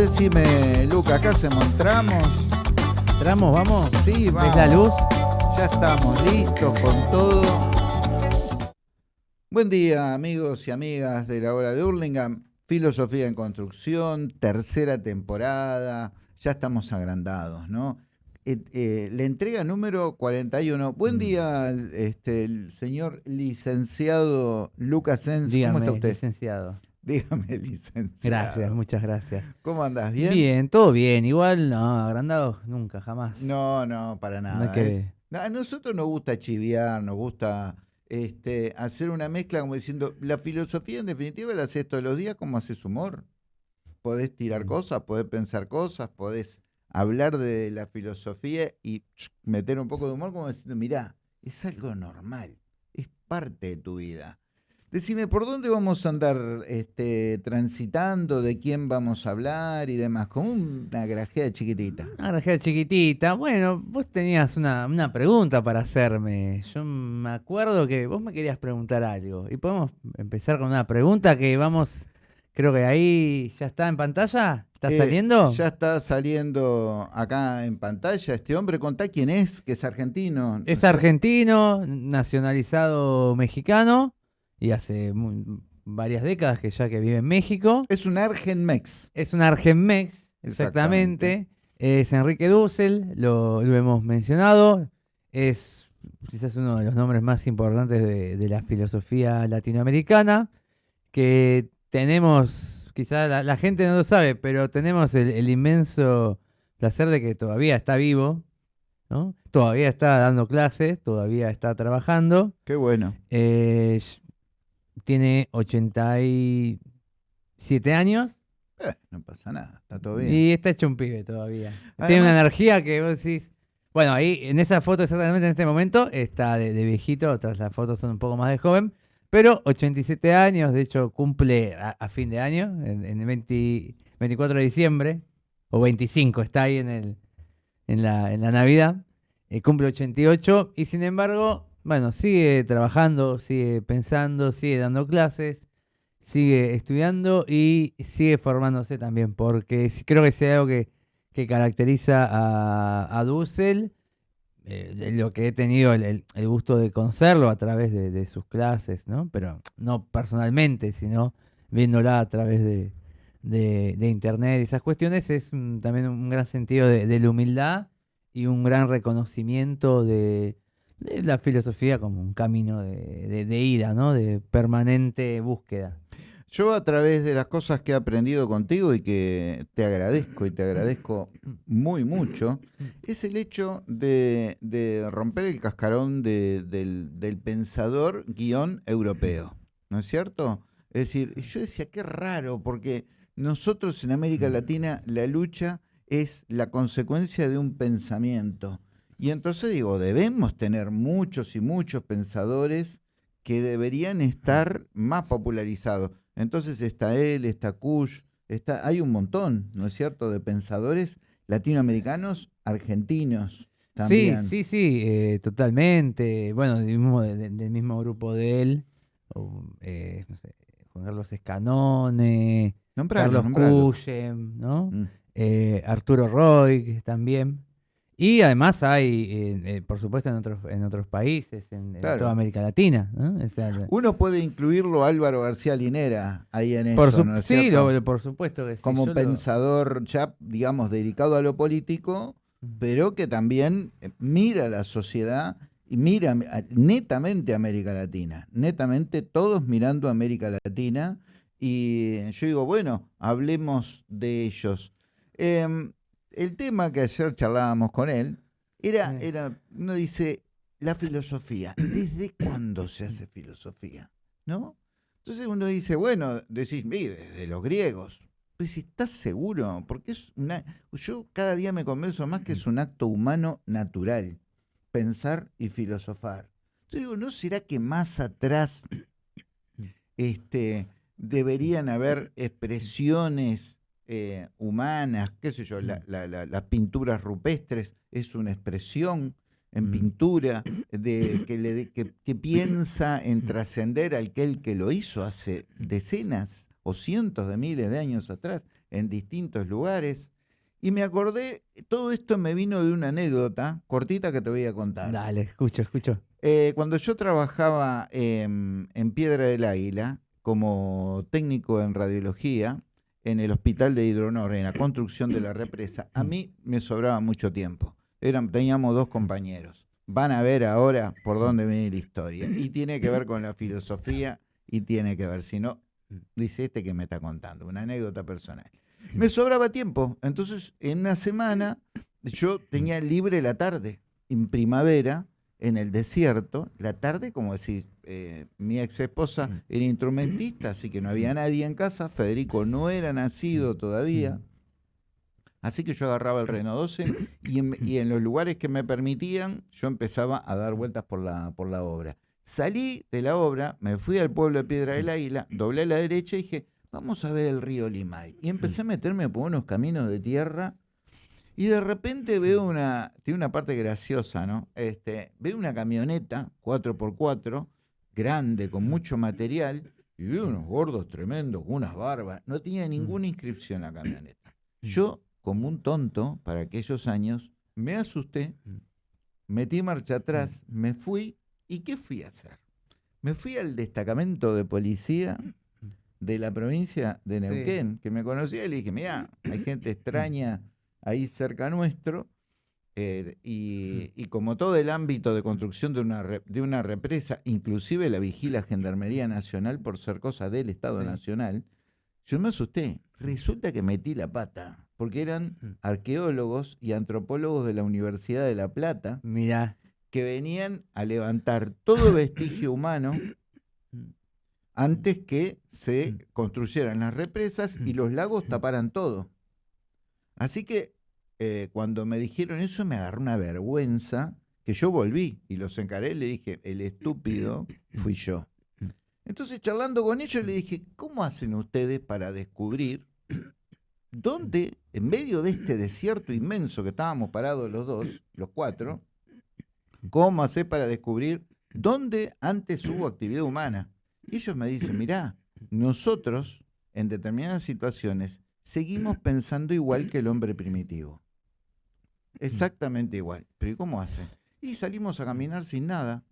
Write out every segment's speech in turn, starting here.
decime, Luca, acá hacemos tramos. ¿Tramos, vamos? Sí, vamos. ¿Ves la luz? Ya estamos listos con todo. Buen día, amigos y amigas de la hora de Hurlingham. Filosofía en construcción, tercera temporada. Ya estamos agrandados, ¿no? Eh, eh, la entrega número 41. Buen Mm. día, este, el señor licenciado Lucas Sens. Dígame, ¿Cómo está usted? licenciado. Dígame, licenciado. Gracias, muchas gracias. ¿Cómo andás? Bien? ¿Bien? todo bien. Igual, no, agrandado nunca, jamás. No, no, para nada. hay que- Es- no, a nosotros nos gusta chiviar, nos gusta este, hacer una mezcla como diciendo, la filosofía en definitiva la haces todos los días como haces humor. Podés tirar Mm. cosas, podés pensar cosas, podés hablar de la filosofía y meter un poco de humor como diciendo, mirá, es algo normal, es parte de tu vida. Decime, ¿por dónde vamos a andar este, transitando? ¿De quién vamos a hablar y demás? Como una grajea chiquitita. Una grajera chiquitita. Bueno, vos tenías una, una pregunta para hacerme. Yo me acuerdo que vos me querías preguntar algo. Y podemos empezar con una pregunta que vamos, creo que ahí ya está en pantalla. ¿Está Eh, saliendo? Ya está saliendo acá en pantalla este hombre. Contá quién es, que es argentino. Es argentino, nacionalizado mexicano y hace varias décadas que ya que vive en México. Es un Argenmex. Es un Argenmex, Exactamente. exactamente. Es Enrique Dussel, lo, lo hemos mencionado. Es quizás uno de los nombres más importantes de, de la filosofía latinoamericana. Que tenemos, quizás la, la gente no lo sabe, pero tenemos el, el inmenso placer de que todavía está vivo, ¿no? Todavía está dando clases, todavía está trabajando. Qué bueno. Eh, tiene 87 años. Eh, no pasa nada, está todo bien. Y está hecho un pibe todavía. Tiene una energía que vos decís. Bueno, ahí en esa foto, exactamente en este momento, está de, de viejito, otras las fotos son un poco más de joven, pero 87 años, de hecho cumple a, a fin de año, en, en el 20 24 de diciembre, o 25, está ahí en, el, en, la, en la Navidad, eh, cumple 88, y sin embargo, bueno, sigue trabajando, sigue pensando, sigue dando clases, sigue estudiando y sigue formándose también, porque creo que hay algo que, que caracteriza a, a Dussel, eh, lo que he tenido el, el- gusto de conocerlo a través de, de sus clases, ¿no? Pero no personalmente, sino viéndola a través de, de- internet y esas cuestiones, es mm, también un gran sentido de, la humildad y un gran reconocimiento de la filosofía como un camino de, de, de ida, ¿no? De permanente búsqueda. Yo a través de las cosas que he aprendido contigo y que te agradezco y te agradezco muy mucho, es el hecho de, de romper el cascarón de- del, del pensador guion europeo, ¿no es cierto? Es decir, yo decía, qué raro, porque nosotros en América Latina la lucha es la consecuencia de un pensamiento. Y entonces digo, debemos tener muchos y muchos pensadores que deberían estar más popularizados. Entonces está él, está Kush, está, hay un montón, ¿no es cierto?, de pensadores latinoamericanos, argentinos también. Sí, sí, sí, eh, totalmente. Bueno, del mismo, de- del mismo grupo de él, o, eh, no sé, Juan Carlos Escanone, Nombralo, Carlos nombralo. ¿no? Mm. Eh, Arturo Roy que también. Y además hay, eh, eh, por supuesto, en otros, en otros países, en, toda América Latina. ¿no? O sea, la- Uno puede incluirlo a Álvaro García Linera ahí en por, eso, su- ¿no es sí, lo- por supuesto que sí. Como lo- pensador ya, digamos, dedicado a lo político, pero que también eh, mira la sociedad y mira netamente a América Latina, netamente todos mirando a América Latina. Y yo digo, bueno, hablemos de ellos. Em, el tema que ayer charlábamos con él era, era, uno dice, la filosofía. ¿Desde cuándo se hace filosofía? ¿No? Entonces uno dice, bueno, decís, "Y desde los griegos. Pues ¿estás seguro? Porque es una. Yo cada día me convenzo más que es un acto humano natural. Pensar y filosofar. Yo digo, ¿no será que más atrás este, deberían haber expresiones eh, humanas? ¿Qué sé yo? la- la- la- las pinturas rupestres es una expresión en Mm. pintura de, que, le, que, que piensa en trascender a aquel que lo hizo hace decenas o cientos de miles de años atrás en distintos lugares. Y me acordé, todo esto me vino de una anécdota cortita que te voy a contar. Dale, escucho, escucho. Eh, cuando yo trabajaba en Piedra del Águila como técnico en radiología en el hospital de Hidronor, en la construcción de la represa, a mí me sobraba mucho tiempo. Eran, teníamos dos compañeros. Van a ver ahora por dónde viene la historia. Y tiene que ver con la filosofía y tiene que ver, si no, dice este que me está contando, una anécdota personal. Me sobraba tiempo, entonces en una semana yo tenía libre la tarde, en primavera, en el desierto, la tarde, como decir, eh, mi ex esposa era instrumentista, así que no había nadie en casa, Federico no era nacido todavía, así que yo agarraba el Renault 12 y en, y en los lugares que me permitían, yo empezaba a dar vueltas por la, por la obra. Salí de la obra, me fui al pueblo de Piedra del Águila, doblé a la derecha y dije, vamos a ver el río Limay. Y empecé a meterme por unos caminos de tierra y de repente veo una, tiene una parte graciosa, ¿no? Este, veo una camioneta 4x4, grande, con mucho material, y veo unos gordos tremendos, con unas barbas. No tenía ninguna inscripción la camioneta. Yo, como un tonto, para aquellos años, me asusté, metí marcha atrás, me fui, ¿y qué fui a hacer? Me fui al destacamento de policía de la provincia de Sí. Neuquén, que me conocía y le dije, mira, hay gente extraña ahí cerca nuestro, eh, y, y como todo el ámbito de construcción de una, re- de una represa, inclusive la vigila Gendarmería Nacional por ser cosa del Estado Sí. Nacional, yo me asusté. Resulta que metí la pata, porque eran arqueólogos y antropólogos de la Universidad de La Plata Mira, que venían a levantar todo vestigio humano antes que se construyeran las represas y los lagos taparan todo. Así que eh, cuando me dijeron eso me agarró una vergüenza que yo volví y los encaré y le dije, el estúpido fui yo. Entonces charlando con ellos le dije, ¿cómo hacen ustedes para descubrir dónde, en medio de este desierto inmenso que estábamos parados los dos, los cuatro, cómo hacer para descubrir dónde antes hubo actividad humana? Y ellos me dicen, mirá, nosotros en determinadas situaciones seguimos pensando igual que el hombre primitivo. Exactamente igual. Pero ¿y cómo hacen? Y salimos a caminar sin nada,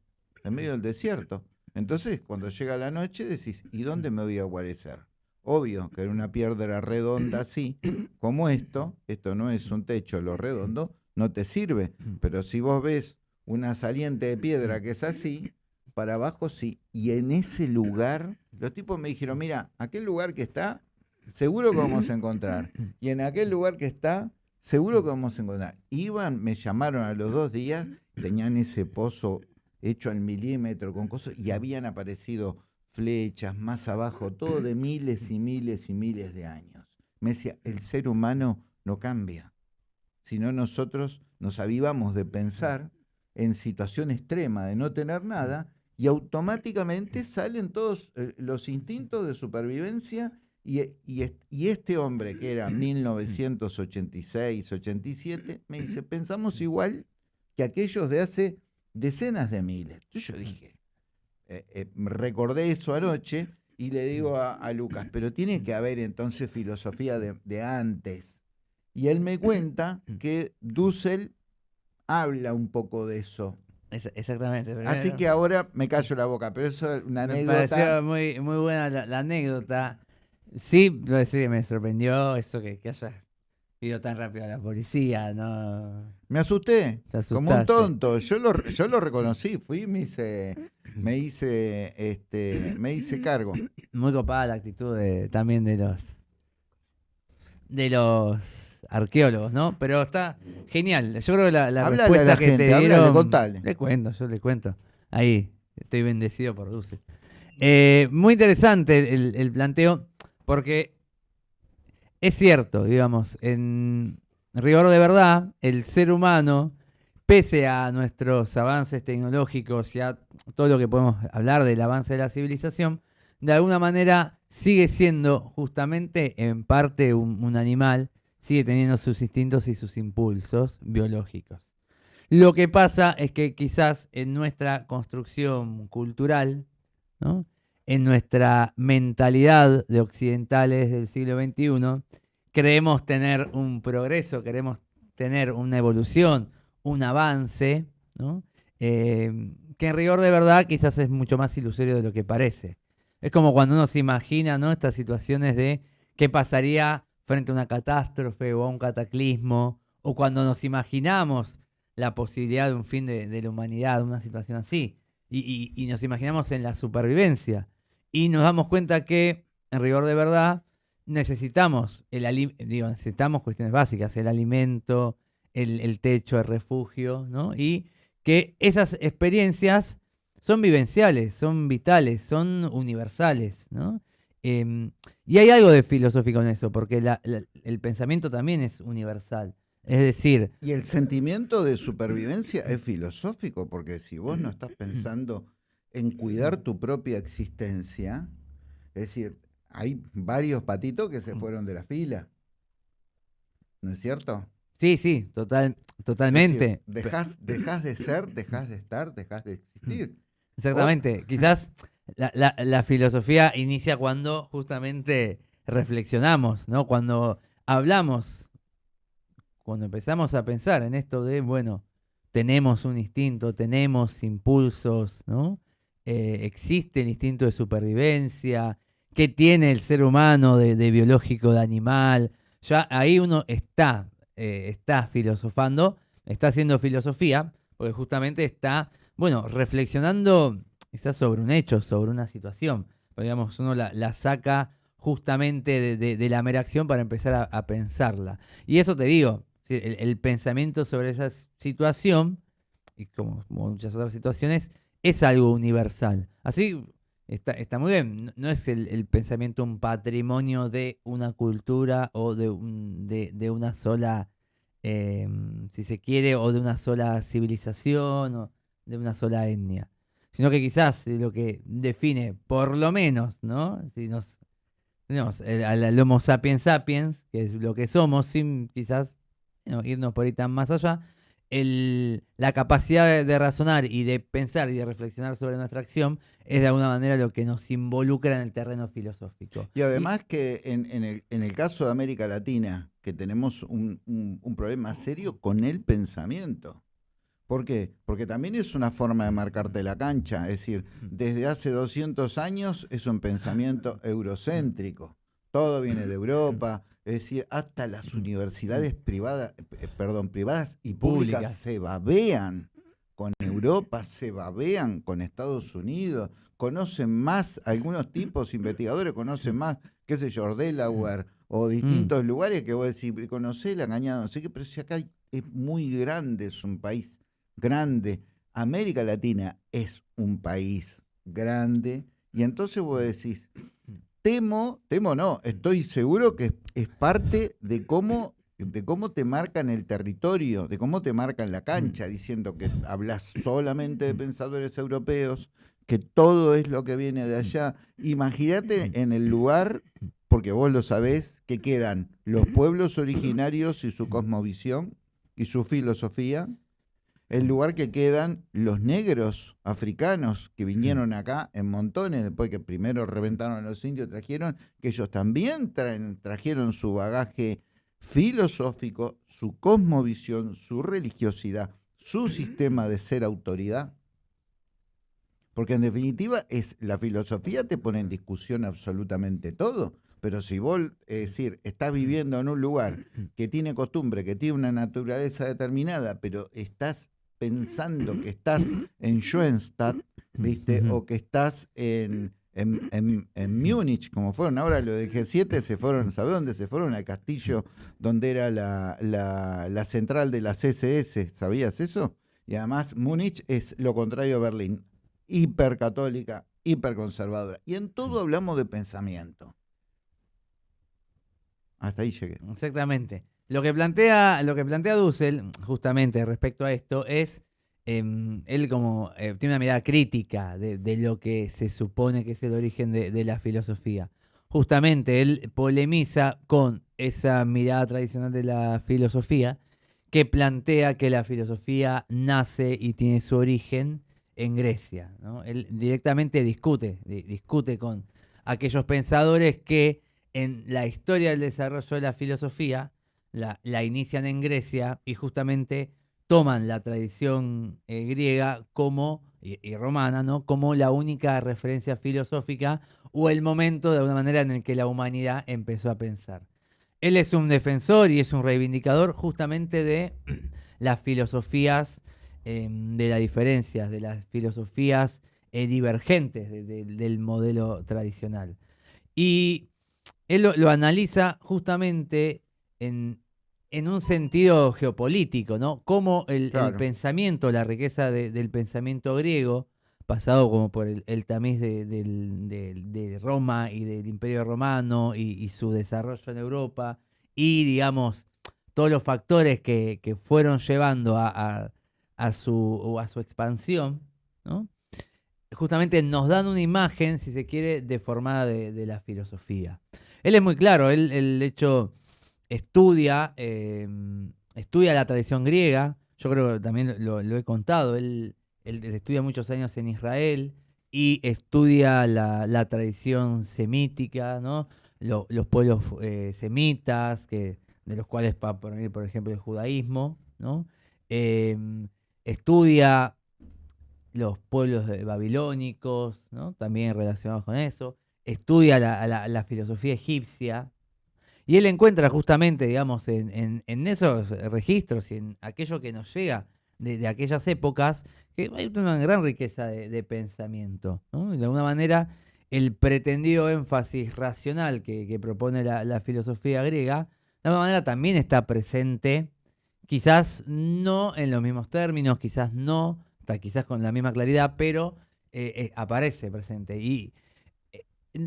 en medio del desierto. Entonces, cuando llega la noche, decís, ¿y dónde me voy a guarecer? Obvio que en una piedra redonda así, como esto, esto no es un techo, lo redondo, no te sirve. Pero si vos ves una saliente de piedra que es así, para abajo sí. Y en ese lugar, los tipos me dijeron, mira, aquel lugar que está, seguro que vamos a encontrar. Y en aquel lugar que está, seguro que vamos a encontrar. Iban, me llamaron a los dos días, tenían ese pozo hecho al milímetro con cosas, y habían aparecido flechas más abajo, todo de miles y miles y miles de años. Me decía, el ser humano no cambia, sino nosotros nos avivamos de pensar en situación extrema, de no tener nada, y automáticamente salen todos eh, los instintos de supervivencia y, y est- y este hombre que era 1986, 87, me dice, pensamos igual que aquellos de hace decenas de miles. Yo dije, eh, eh, recordé eso anoche y le digo a, a Lucas, pero tiene que haber entonces filosofía de, de antes. Y él me cuenta que Dussel habla un poco de eso. es- exactamente. pero Así que ahora me callo la boca, pero eso es una me anécdota. pareció muy, muy buena la, la anécdota. Sí, que me sorprendió eso que, que haya ido tan rápido a la policía, ¿no? Me asusté, Te como un tonto. Yo lo, yo lo reconocí, fui y me hice, me hice, este, me hice cargo. Muy copada la actitud de, también de los de los arqueólogos, ¿no? Pero está genial. Yo creo que la, la Háblale a respuesta la que gente, te dieron. contale. Le cuento, yo le cuento. Ahí, estoy bendecido por Dulce. Eh, muy interesante el, el planteo, porque es cierto, digamos, en rigor de verdad, el ser humano, pese a nuestros avances tecnológicos y a todo lo que podemos hablar del avance de la civilización, de alguna manera sigue siendo justamente en parte un, animal, sigue teniendo sus instintos y sus impulsos biológicos. Lo que pasa es que quizás en nuestra construcción cultural, ¿no? En nuestra mentalidad de occidentales del siglo XXI, creemos tener un progreso, queremos tener una evolución, un avance. Eh, que en rigor de verdad quizás es mucho más ilusorio de lo que parece. Es como cuando uno se imagina estas situaciones de qué pasaría frente a una catástrofe o a un cataclismo, o cuando nos imaginamos la posibilidad de un fin de, la humanidad, una situación así, y, nos imaginamos en la supervivencia, y nos damos cuenta que, en rigor de verdad, necesitamos, el digo, necesitamos cuestiones básicas, el alimento, el, el techo, el refugio, ¿no? Y que esas experiencias son vivenciales, son vitales, son universales, ¿no? Em, y hay algo de filosófico en eso, porque el pensamiento también es universal. Es decir... Y el sentimiento de supervivencia es filosófico, porque si vos no estás pensando en cuidar tu propia existencia, es decir, hay varios patitos que se fueron de la fila. ¿No es cierto? Sí, sí, total, totalmente. dejas, de ser, dejas de estar, dejas de existir. Exactamente. Quizás la, filosofía inicia cuando justamente reflexionamos, ¿no? Cuando hablamos, cuando empezamos a pensar en esto de, bueno, tenemos un instinto, tenemos impulsos, ¿no? Eh, existe el instinto de supervivencia, qué tiene el ser humano de, biológico, de animal. Ya ahí uno está eh, está filosofando, está haciendo filosofía, porque justamente está, bueno, reflexionando quizás sobre un hecho, sobre una situación. digamos, uno la, saca justamente de, la mera acción para empezar a, pensarla. Y eso te digo, el, pensamiento sobre esa situación, y como, muchas otras situaciones, es algo universal. Así está, está muy bien, no, es el, pensamiento un patrimonio de una cultura o de, de una sola Em, si se quiere, o de una sola civilización o de una sola etnia. Sino que quizás lo que define, por lo menos, ¿no? Si nos tenemos al, Homo sapiens sapiens, que es lo que somos, sin quizás irnos por ahí tan más allá, el, la capacidad de, razonar y de pensar y de reflexionar sobre nuestra acción es de alguna manera lo que nos involucra en el terreno filosófico. Y además que en, el, en, el, caso de América Latina, que tenemos un, un, problema serio con el pensamiento. ¿Por qué? Porque también es una forma de marcarte la cancha. Es decir, desde hace 200 años es un pensamiento eurocéntrico. Todo viene de Europa, es decir, hasta las universidades privadas, eh, perdón, privadas y públicas, se babean con Europa, se babean con Estados Unidos, conocen más, algunos tipos investigadores conocen más, qué sé yo, Delaware o mm. distintos lugares que vos decís, conocés la engañada, no sé qué, pero si acá es muy grande, es un país grande. América Latina es un país grande, y entonces vos decís, temo, temo no, estoy seguro que es, parte de cómo, de cómo te marcan el territorio, de cómo te marcan la cancha, diciendo que hablas solamente de pensadores europeos, que todo es lo que viene de allá. Imagínate en el lugar, porque vos lo sabés, que quedan los pueblos originarios y su cosmovisión y su filosofía, el lugar que quedan los negros africanos que vinieron acá en montones, después que primero reventaron a los indios, trajeron, que ellos también trajeron su bagaje filosófico, su cosmovisión, su religiosidad, su sistema de ser autoridad. Porque en definitiva es la filosofía te pone en discusión absolutamente todo. Pero si vos, es decir, estás viviendo en un lugar que tiene costumbre, que tiene una naturaleza determinada, pero estás pensando que estás en Schoenstatt, ¿viste? O que estás en, en, en, Múnich, como fueron ahora los de G7, se fueron, ¿sabes dónde se fueron? Al castillo donde era la, la, la central de la CSS, ¿sabías eso? Y además Múnich es lo contrario a Berlín, hipercatólica, hiperconservadora. Y en todo hablamos de pensamiento. Hasta ahí llegué. Exactamente. Lo que plantea, lo que plantea Dussel, justamente respecto a esto, es em, él como eh, tiene una mirada crítica de, lo que se supone que es el origen de, la filosofía. Justamente él polemiza con esa mirada tradicional de la filosofía que plantea que la filosofía nace y tiene su origen en Grecia. Él directamente discute, di- discute con aquellos pensadores que en la historia del desarrollo de la filosofía la, inician en Grecia y justamente toman la tradición eh, griega como y, romana, ¿no? Como la única referencia filosófica o el momento de alguna manera en el que la humanidad empezó a pensar. Él es un defensor y es un reivindicador justamente de las filosofías eh, de las diferencias, de las filosofías eh, divergentes de- de- del modelo tradicional. Y él lo analiza justamente en, en un sentido geopolítico, ¿no? Cómo el, pensamiento, la riqueza de- del pensamiento griego, pasado como por el, el tamiz de, del- de Roma y del Imperio Romano y, y su desarrollo en Europa, y digamos, todos los factores que, que fueron llevando a, a- a su, a su expansión, ¿no? justamente nos dan una imagen, si se quiere, deformada de, de la filosofía. Él es muy claro, él, él, de hecho estudia, eh, estudia la tradición griega, yo creo que también lo, he contado, él, estudia muchos años en Israel y estudia la, tradición semítica, ¿no? Lo- los pueblos eh, semitas, que, de los cuales, para poner, por ejemplo, el judaísmo, ¿no? Em, estudia los pueblos de- babilónicos, ¿no? también relacionados con eso, estudia la filosofía egipcia, y él encuentra justamente, digamos, en, esos registros y en aquello que nos llega de, aquellas épocas, que hay una gran riqueza de, pensamiento. de alguna manera, el pretendido énfasis racional que, propone la, filosofía griega, de alguna manera también está presente, quizás no en los mismos términos, quizás no, quizás con la misma claridad, pero eh, eh, aparece presente. Y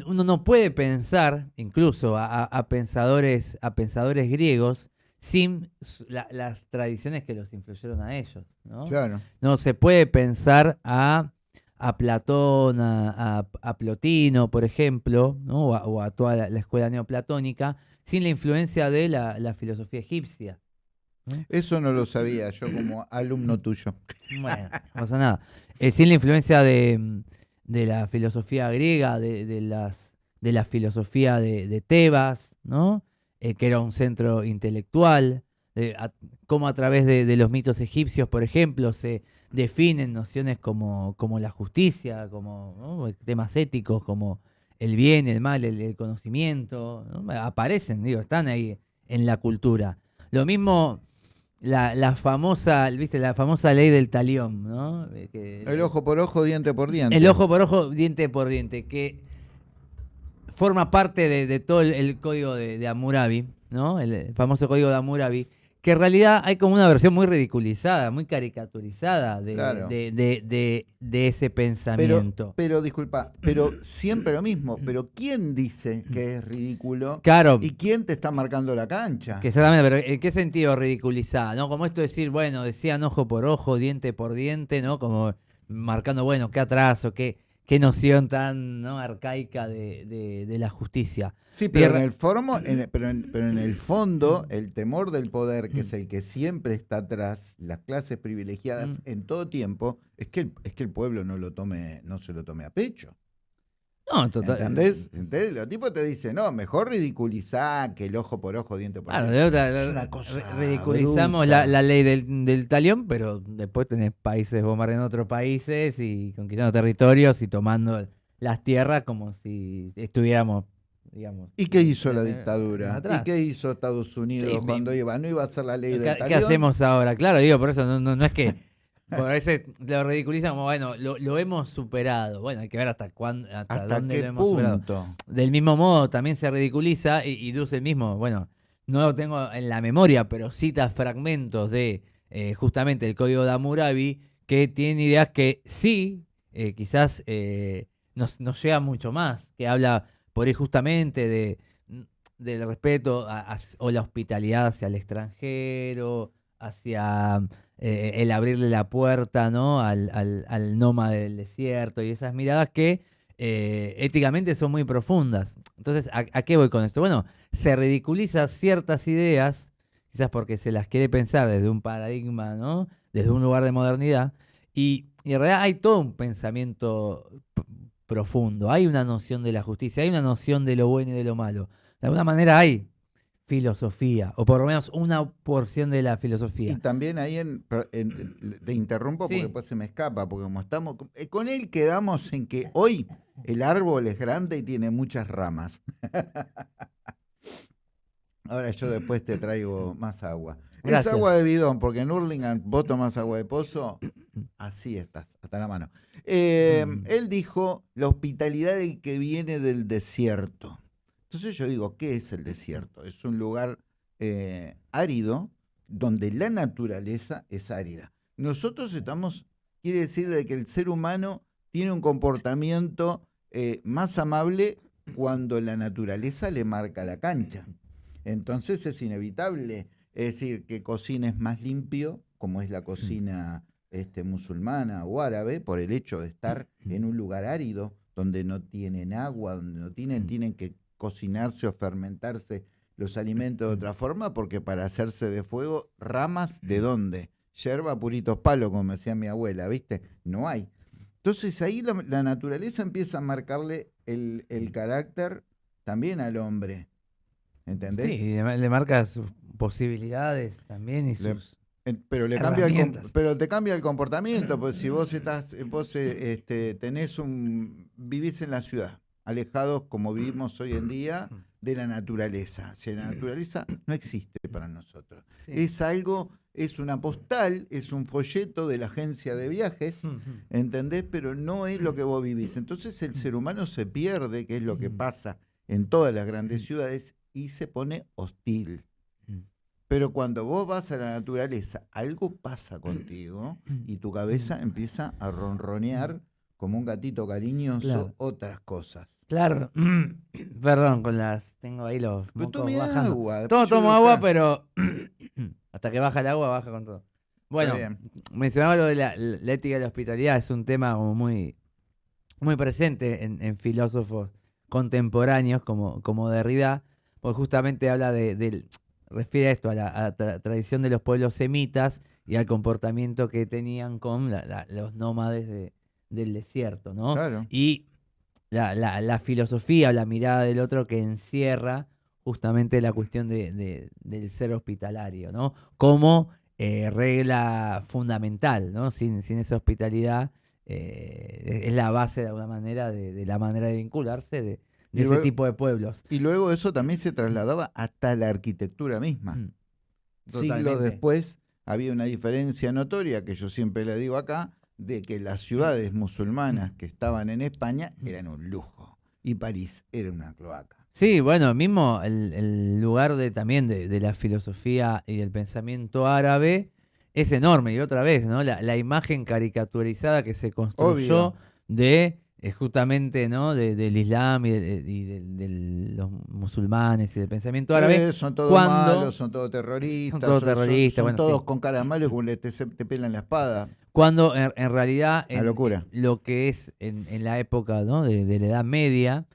uno no puede pensar, incluso a, pensadores, a pensadores griegos, sin la- las tradiciones que los influyeron a ellos. ¿no? Claro. No se puede pensar a, a Platón, a, a- Plotino, por ejemplo, ¿no? o, a, o a toda la, la escuela neoplatónica, sin la influencia de la, la filosofía egipcia. Eso no lo sabía yo como alumno tuyo. Bueno, no pasa nada. Eh, sin la influencia de, de la filosofía griega, de, de las, de la filosofía de, de Tebas, ¿no? Eh, que era un centro intelectual, a- cómo a través de, los mitos egipcios, por ejemplo, se definen nociones como, como la justicia, como temas éticos, como el bien, el mal, el, conocimiento, ¿no? aparecen, digo, están ahí en la cultura. Lo mismo la, la famosa, viste, la famosa ley del talión, ¿no? Que- El ojo por ojo, diente por diente. el ojo por ojo, diente por diente, que forma parte de, de todo el, el código de, de Hammurabi, ¿no? El, famoso código de Hammurabi, que en realidad hay como una versión muy ridiculizada, muy caricaturizada de, Claro. de, de- ese Pero, pensamiento. pero disculpa, pero siempre lo mismo. Pero ¿quién dice que es ridículo? claro, ¿Y quién te está marcando la cancha? que exactamente, pero ¿en qué sentido ridiculizada? ¿No? Como esto de decir, bueno, decían ojo por ojo, diente por diente, ¿no? Como marcando, bueno, qué atraso, qué, qué noción tan ¿no? arcaica de, de- de la justicia. Sí, pero en el formo, en el- pero, en, pero en el fondo, el temor del poder, que es el que siempre está atrás, las clases privilegiadas Mm. en todo tiempo, es que el, es que el pueblo no lo tome, no se lo tome a pecho. No, total. ¿Entendés? ¿Entendés? Los tipos te dicen, no, mejor ridiculizar que el ojo por ojo, diente por diente. Es una cosa ridiculizamos la, la ley del, del talión, pero después tenés países bombardeando otros países y conquistando territorios y tomando las tierras como si estuviéramos, digamos. ¿Y qué hizo la dictadura? atrás. ¿Y qué hizo Estados Unidos Sí, mi- cuando iba? ¿No iba a hacer la ley del ¿Qué, qué talión? hacemos ahora? Claro, digo, por eso no, no, no es que por a veces lo ridiculizan como, bueno, lo, lo hemos superado. Bueno, hay que ver hasta cuándo, hasta, ¿Hasta dónde qué lo hemos superado. Del mismo modo, también se ridiculiza y, y Duce mismo, bueno, no lo tengo en la memoria, pero cita fragmentos de eh, justamente el código de Hammurabi que tienen ideas que sí, eh, quizás eh, nos, nos llega mucho más, que habla por ahí justamente de, del respeto a- a- o la hospitalidad hacia el extranjero, hacia eh, el abrirle la puerta ¿no? al, al, al nómada del desierto y esas miradas que eh, éticamente son muy profundas. Entonces, ¿a, qué voy con esto? Bueno, se ridiculiza ciertas ideas, quizás porque se las quiere pensar desde un paradigma, ¿no? Desde un lugar de modernidad, y y en realidad hay todo un pensamiento profundo, hay una noción de la justicia, hay una noción de lo bueno y de lo malo. De alguna manera hay filosofía, o por lo menos una porción de la Y filosofía. también ahí en, te interrumpo porque Sí. después se me escapa, porque como estamos, eh, con él quedamos en que hoy el árbol es grande y tiene muchas ramas. Ahora yo después te traigo más agua. Gracias. Es agua de bidón, porque en Hurlingham vos tomás agua de pozo, así estás, hasta la mano. Eh, Mm. Él dijo la hospitalidad del que viene del desierto. Entonces yo digo, ¿qué es el desierto? Es un lugar eh, árido donde la naturaleza es árida. Nosotros estamos, quiere decir de que el ser humano tiene un comportamiento eh, más amable cuando la naturaleza le marca la cancha. Entonces es inevitable, es decir, que cocines más limpio, como es la cocina este, musulmana o árabe, por el hecho de estar en un lugar árido, donde no tienen agua, donde no tienen, tienen que cocinarse o fermentarse los alimentos de otra forma, porque para hacerse de fuego, ramas de dónde? Yerba, puritos palos, como decía mi abuela, ¿viste? No hay. Entonces ahí la, la naturaleza empieza a marcarle el, el carácter también al hombre. ¿Entendés? Sí, le, le marca sus posibilidades también y sus... Pero le cambia el pero te cambia el comportamiento, pues si vos estás, eh, vos eh, este, tenés un, vivís en la ciudad, alejados como vivimos hoy en día de la naturaleza. Si la naturaleza no existe para nosotros. Sí. Es algo, es una postal, es un folleto de la agencia de viajes, ¿entendés? Pero no es lo que vos vivís. Entonces el ser humano se pierde, que es lo que pasa en todas las grandes ciudades, y se pone hostil. Pero cuando vos vas a la naturaleza, algo pasa contigo y tu cabeza empieza a ronronear como un gatito cariñoso Claro. otras cosas. Claro, perdón, con las... Tengo ahí los Pero mocos bajando. agua. Yo tomo agua, pero hasta que baja el agua, baja con todo. Bueno, mencionaba lo de la, la ética de la hospitalidad, es un tema como muy, muy presente en, en filósofos contemporáneos como, como Derrida, porque justamente habla de, del- refiere a esto, a la, a la tra- tradición de los pueblos semitas y al comportamiento que tenían con la- la- los nómades de- del desierto, ¿no? Claro. y la, la- la filosofía o la mirada del otro que encierra justamente la cuestión de- de- del ser hospitalario, ¿no? Como eh, regla fundamental, ¿no? Sin, sin esa hospitalidad eh, es la base de alguna manera de, de la manera de vincularse de, ese tipo de pueblos. Y luego eso también se trasladaba hasta la arquitectura misma. Mm. Siglos después había una diferencia notoria, que yo siempre le digo acá, de que las ciudades musulmanas que estaban en España eran un lujo y París era una cloaca. Sí, bueno, mismo el, el lugar de también de, de la filosofía y del pensamiento árabe es enorme. Y otra vez, ¿no? La, la imagen caricaturizada que se construyó Obvio. de eh, justamente, ¿no? De- del Islam y, de, y de- de los musulmanes y del pensamiento árabe. Eh, son todos malos, son todos terroristas, Son todos son- son- terroristas, son bueno, todos sí. con cara como le te, te pelan la espada. Cuando en, en realidad Una en- locura. lo que es en, en la época ¿no? de, de la Edad Media,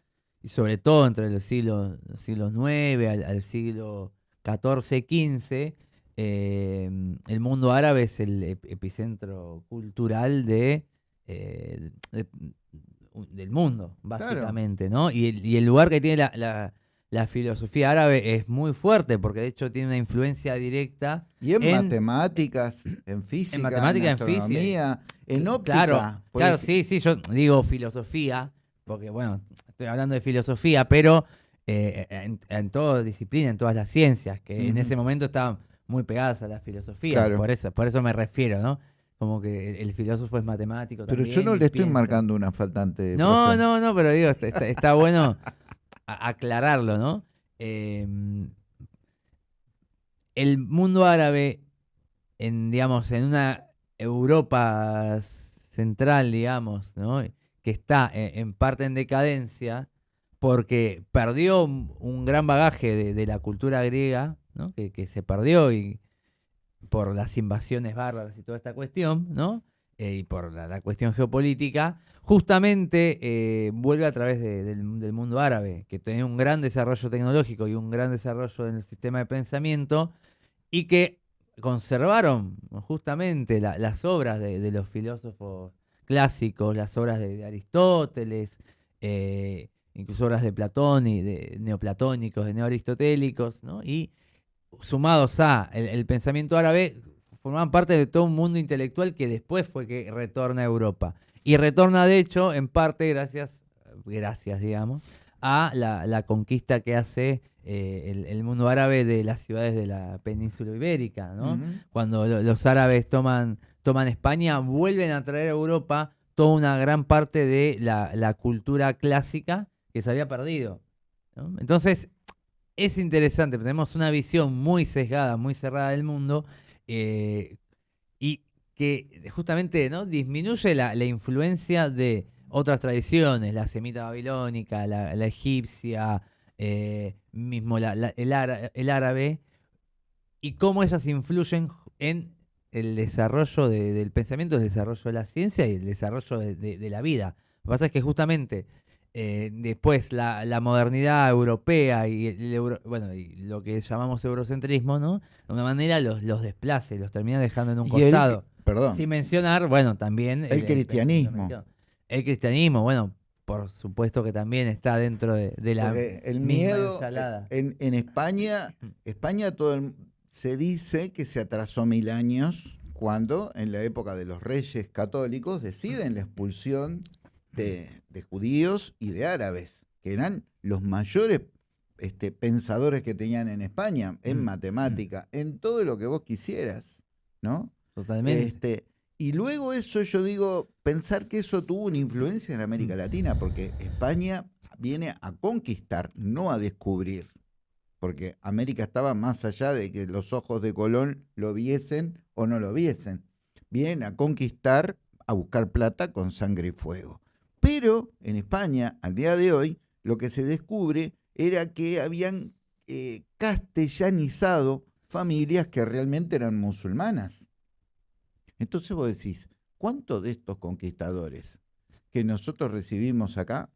y sobre todo entre los siglos, los siglos IX al, al siglo XIV, XV, eh, el mundo árabe es el ep- epicentro cultural de, eh, de- del mundo, básicamente, ¿no? Y el, y el lugar que tiene la, la- la filosofía árabe es muy fuerte, porque de hecho tiene una influencia directa Y en, En- matemáticas, en física, matemática, en física. astronomía, en óptica. Claro, claro, sí, sí, yo digo filosofía, porque bueno, estoy hablando de filosofía, pero eh, en, en toda disciplina, en todas las ciencias, que en ese momento estaban muy pegadas a la filosofía, Claro. por eso, por eso me refiero, ¿no? Como que el, el filósofo es matemático Pero también. yo no le estoy piensa. marcando una faltante. No, profe. no, no, pero digo, está bueno aclararlo, ¿no? Eh, el mundo árabe, en, digamos, en una Europa central, digamos, ¿no? Que está en, en parte en decadencia, porque perdió un, gran bagaje de, de la cultura griega, ¿no? Que, que se perdió y por las invasiones bárbaras y toda esta cuestión, ¿no? Eh, y por la, cuestión geopolítica, justamente eh, vuelve a través de- del, mundo árabe, que tenía un gran desarrollo tecnológico y un gran desarrollo en el sistema de pensamiento, y que conservaron justamente la- las obras de, los filósofos clásicos, las obras de, Aristóteles, eh, incluso obras de Platón y de neoplatónicos, de neoaristotélicos, ¿no? y sumados a el pensamiento árabe, formaban parte de todo un mundo intelectual que después fue que retorna a Europa. Y retorna, de hecho, en parte gracias, gracias, digamos, a la, la conquista que hace eh, el, el mundo árabe de las ciudades de la península ibérica, ¿no? Cuando lo- los árabes toman, toman España, vuelven a traer a Europa toda una gran parte de la, la cultura clásica que se había perdido. ¿no? Entonces, es interesante, tenemos una visión muy sesgada, muy cerrada del mundo, eh, y que justamente ¿no? disminuye la, la influencia de otras tradiciones, la semita babilónica, la, egipcia, eh, mismo el, ára- el árabe, y cómo esas influyen en el desarrollo de- del pensamiento, el desarrollo de la ciencia y el desarrollo de, de- de la vida. Lo que pasa es que justamente eh, después la, la modernidad europea y, el euro- bueno, y lo que llamamos eurocentrismo, ¿no? De una manera los, y los termina dejando en un Y el- costado. perdón. Sin mencionar, bueno, también... El cristianismo. El cristianismo, bueno, por supuesto que también está dentro de, de la Porque el misma miedo ensalada. en, en España, España todo el- se dice que se atrasó mil años cuando en la época de los reyes católicos deciden la expulsión de, de judíos y de árabes, que eran los mayores este, pensadores que tenían en España, en Mm. matemática, en todo lo que vos quisieras, ¿no? Totalmente. Este, y luego eso yo digo, pensar que eso tuvo una influencia en América Latina, porque España viene a conquistar, no a descubrir. Porque América estaba más allá de que los ojos de Colón lo viesen o no lo viesen. Vienen a conquistar, a buscar plata con sangre y fuego. Pero en España, al día de hoy, lo que se descubre era que habían eh, castellanizado familias que realmente eran musulmanas. Entonces vos decís, ¿cuántos de estos conquistadores que nosotros recibimos acá,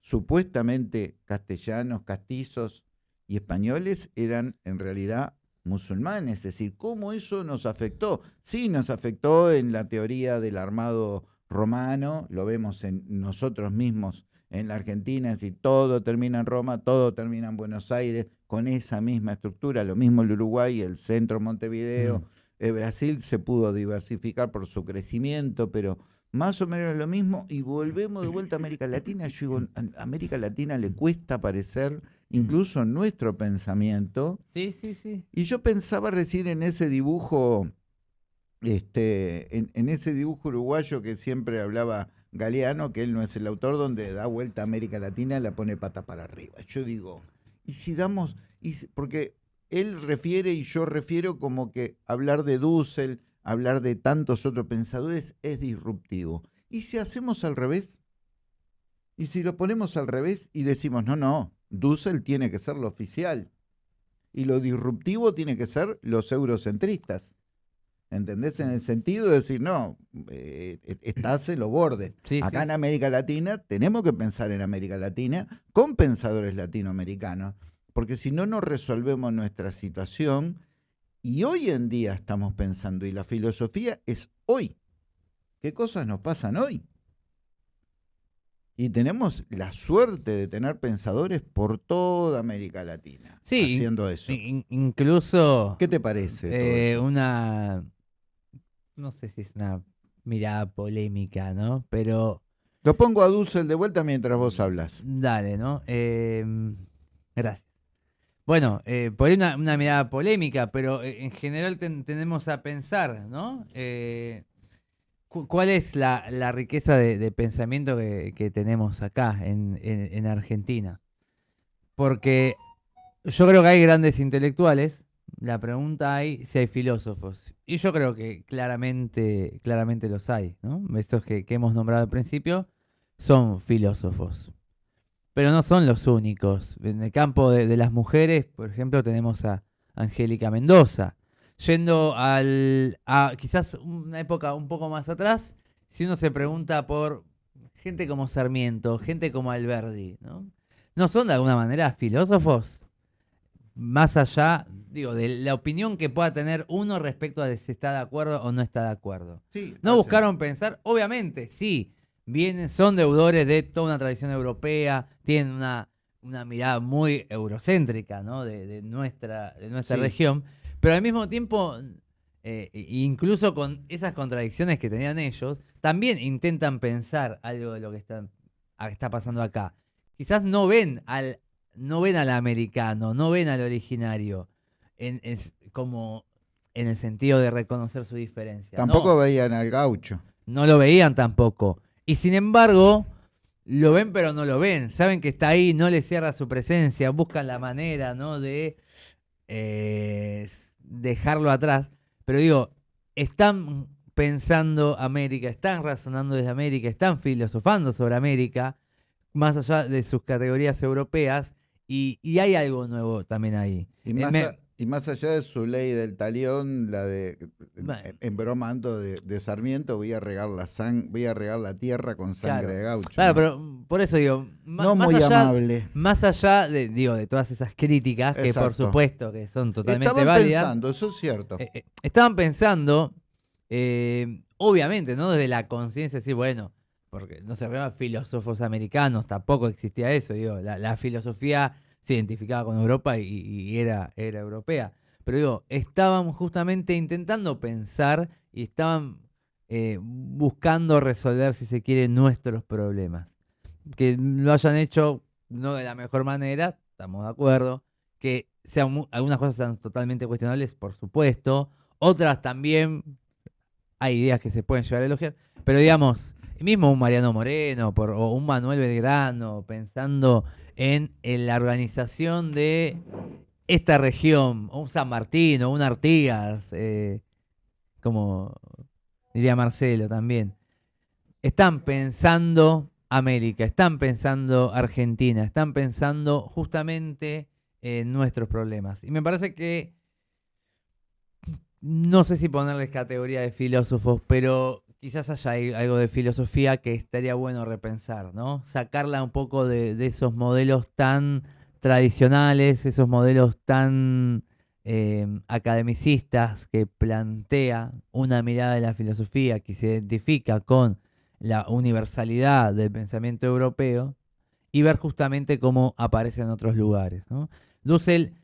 supuestamente castellanos, castizos y españoles, eran en realidad musulmanes? Es decir, ¿cómo eso nos afectó? Sí, nos afectó en la teoría del armado romano, lo vemos en nosotros mismos en la Argentina, es decir, todo termina en Roma, todo termina en Buenos Aires, con esa misma estructura, lo mismo el Uruguay, el centro Montevideo, Mm. eh, Brasil se pudo diversificar por su crecimiento, pero más o menos lo mismo, y volvemos de vuelta a América Latina. Yo digo, a América Latina le cuesta aparecer incluso en nuestro pensamiento. Sí, sí, sí. Y yo pensaba recién en ese dibujo, este, en, ese dibujo uruguayo que siempre hablaba Galeano, que él no es el autor, donde da vuelta a América Latina y la pone pata para arriba. Yo digo, ¿y si damos, y porque él refiere y yo refiero como que hablar de Dussel, hablar de tantos otros pensadores es disruptivo. ¿Y si hacemos al revés? ¿Y si lo ponemos al revés y decimos, no, no, Dussel tiene que ser lo oficial? y lo disruptivo tiene que ser los eurocentristas. ¿Entendés? En el sentido de decir, no, eh, e- estás en los bordes. Sí, Acá sí. en América Latina tenemos que pensar en América Latina con pensadores latinoamericanos, porque si no, no resolvemos nuestra situación. Y hoy en día estamos pensando, y la filosofía es hoy. ¿Qué cosas nos pasan hoy? Y tenemos la suerte de tener pensadores por toda América Latina Sí, haciendo eso. In- incluso ¿Qué te parece? eh, una, no sé si es una mirada polémica, ¿no? Pero Lo pongo a Dussel de vuelta mientras vos hablas. dale, ¿no? Eh, gracias. Bueno, eh, por ahí una, una mirada polémica, pero eh, en general ten- tenemos a pensar, ¿no? Eh, cu- ¿Cuál es la, la riqueza de, de pensamiento que, que tenemos acá en, en- en Argentina? Porque yo creo que hay grandes intelectuales. La pregunta hay si hay filósofos. Y yo creo que claramente, claramente los hay, ¿no? Estos que, hemos nombrado al principio son filósofos. Pero no son los únicos. En el campo de, de las mujeres, por ejemplo, tenemos a Angélica Mendoza. Yendo al, a quizás una época un poco más atrás, si uno se pregunta por gente como Sarmiento, gente como Alberdi, ¿no? ¿No son de alguna manera filósofos? más allá, digo, de la opinión que pueda tener uno respecto a si está de acuerdo o no está de acuerdo. Sí, No buscaron pensar, obviamente, sí, vienen, son deudores de toda una tradición europea, tienen una, una mirada muy eurocéntrica, ¿no? De, de nuestra, de nuestra Sí. región, pero al mismo tiempo, eh, incluso con esas contradicciones que tenían ellos, también intentan pensar algo de lo que están, está pasando acá. Quizás no ven al, no ven al americano, no ven al originario, en, en- como en el sentido de reconocer su diferencia. ¿no? Tampoco veían al gaucho. no lo veían tampoco. Y sin embargo, lo ven pero no lo ven. Saben que está ahí, no le cierra su presencia, buscan la manera, ¿no? De eh, dejarlo atrás. Pero digo, están pensando América, están razonando desde América, están filosofando sobre América, más allá de sus categorías europeas, y, y hay algo nuevo también ahí. Y Eh, más, me- a- y más allá de su ley del talión, la de Bueno. en- bromando de, de Sarmiento, voy a regar la sang, voy a regar la tierra con sangre Claro. de gaucho. Claro, ¿no? pero mm, por eso digo, no más muy allá, amable. Más allá de, digo, de todas esas críticas, que por supuesto que son totalmente Estaban válidas, pensando, eso es cierto. eh, eh, estaban pensando, eh, obviamente, ¿no? Desde la conciencia, decir, bueno, porque no se llaman filósofos americanos, tampoco existía eso, digo, la, la filosofía se identificaba con Europa y, era, era europea. Pero digo, estaban justamente intentando pensar y estaban eh, buscando resolver, si se quiere, nuestros problemas. Que lo hayan hecho no de la mejor manera, estamos de acuerdo. Que sean algunas cosas sean totalmente cuestionables, por supuesto. Otras también hay ideas que se pueden llegar a elogiar. Pero digamos, mismo un Mariano Moreno por, o un Manuel Belgrano, pensando en, la organización de esta región, un San Martín o un Artigas, eh, como diría Marcelo también, están pensando América, están pensando Argentina, están pensando justamente en nuestros problemas. Y me parece que, no sé si ponerles categoría de filósofos, pero quizás haya algo de filosofía que estaría bueno repensar, ¿no? Sacarla un poco de, esos modelos tan tradicionales, esos modelos tan eh, academicistas que plantea una mirada de la filosofía que se identifica con la universalidad del pensamiento europeo y ver justamente cómo aparece en otros lugares. Dussel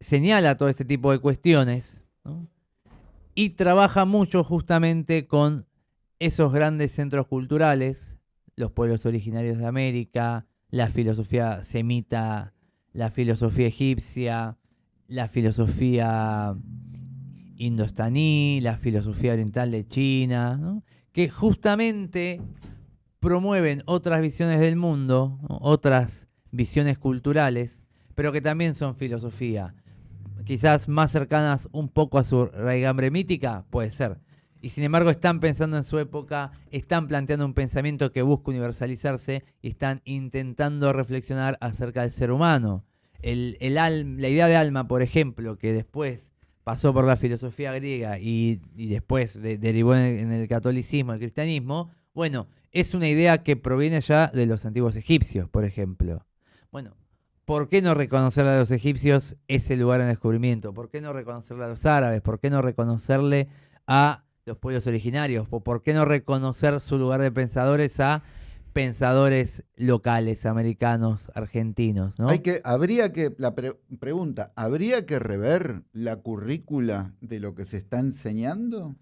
señala todo este tipo de cuestiones y trabaja mucho justamente con esos grandes centros culturales, los pueblos originarios de América, la filosofía semita, la filosofía egipcia, la filosofía indostaní, la filosofía oriental de China, que justamente promueven otras visiones del mundo, otras visiones culturales, pero que también son filosofía. Quizás más cercanas un poco a su raigambre mítica, puede ser. Y sin embargo están pensando en su época, están planteando un pensamiento que busca universalizarse y están intentando reflexionar acerca del ser humano. La idea de alma, por ejemplo, que después pasó por la filosofía griega y, después de- derivó en el, en el catolicismo, el cristianismo, bueno, es una idea que proviene ya de los antiguos egipcios, por ejemplo. Bueno, ¿por qué no reconocerle a los egipcios ese lugar en descubrimiento? ¿Por qué no reconocerle a los árabes? ¿Por qué no reconocerle a los pueblos originarios? ¿O ¿Por qué no reconocer su lugar de pensadores a pensadores locales, americanos, argentinos? ¿no? Hay que, habría que, la pre- pregunta, ¿habría que rever la currícula de lo que se está enseñando?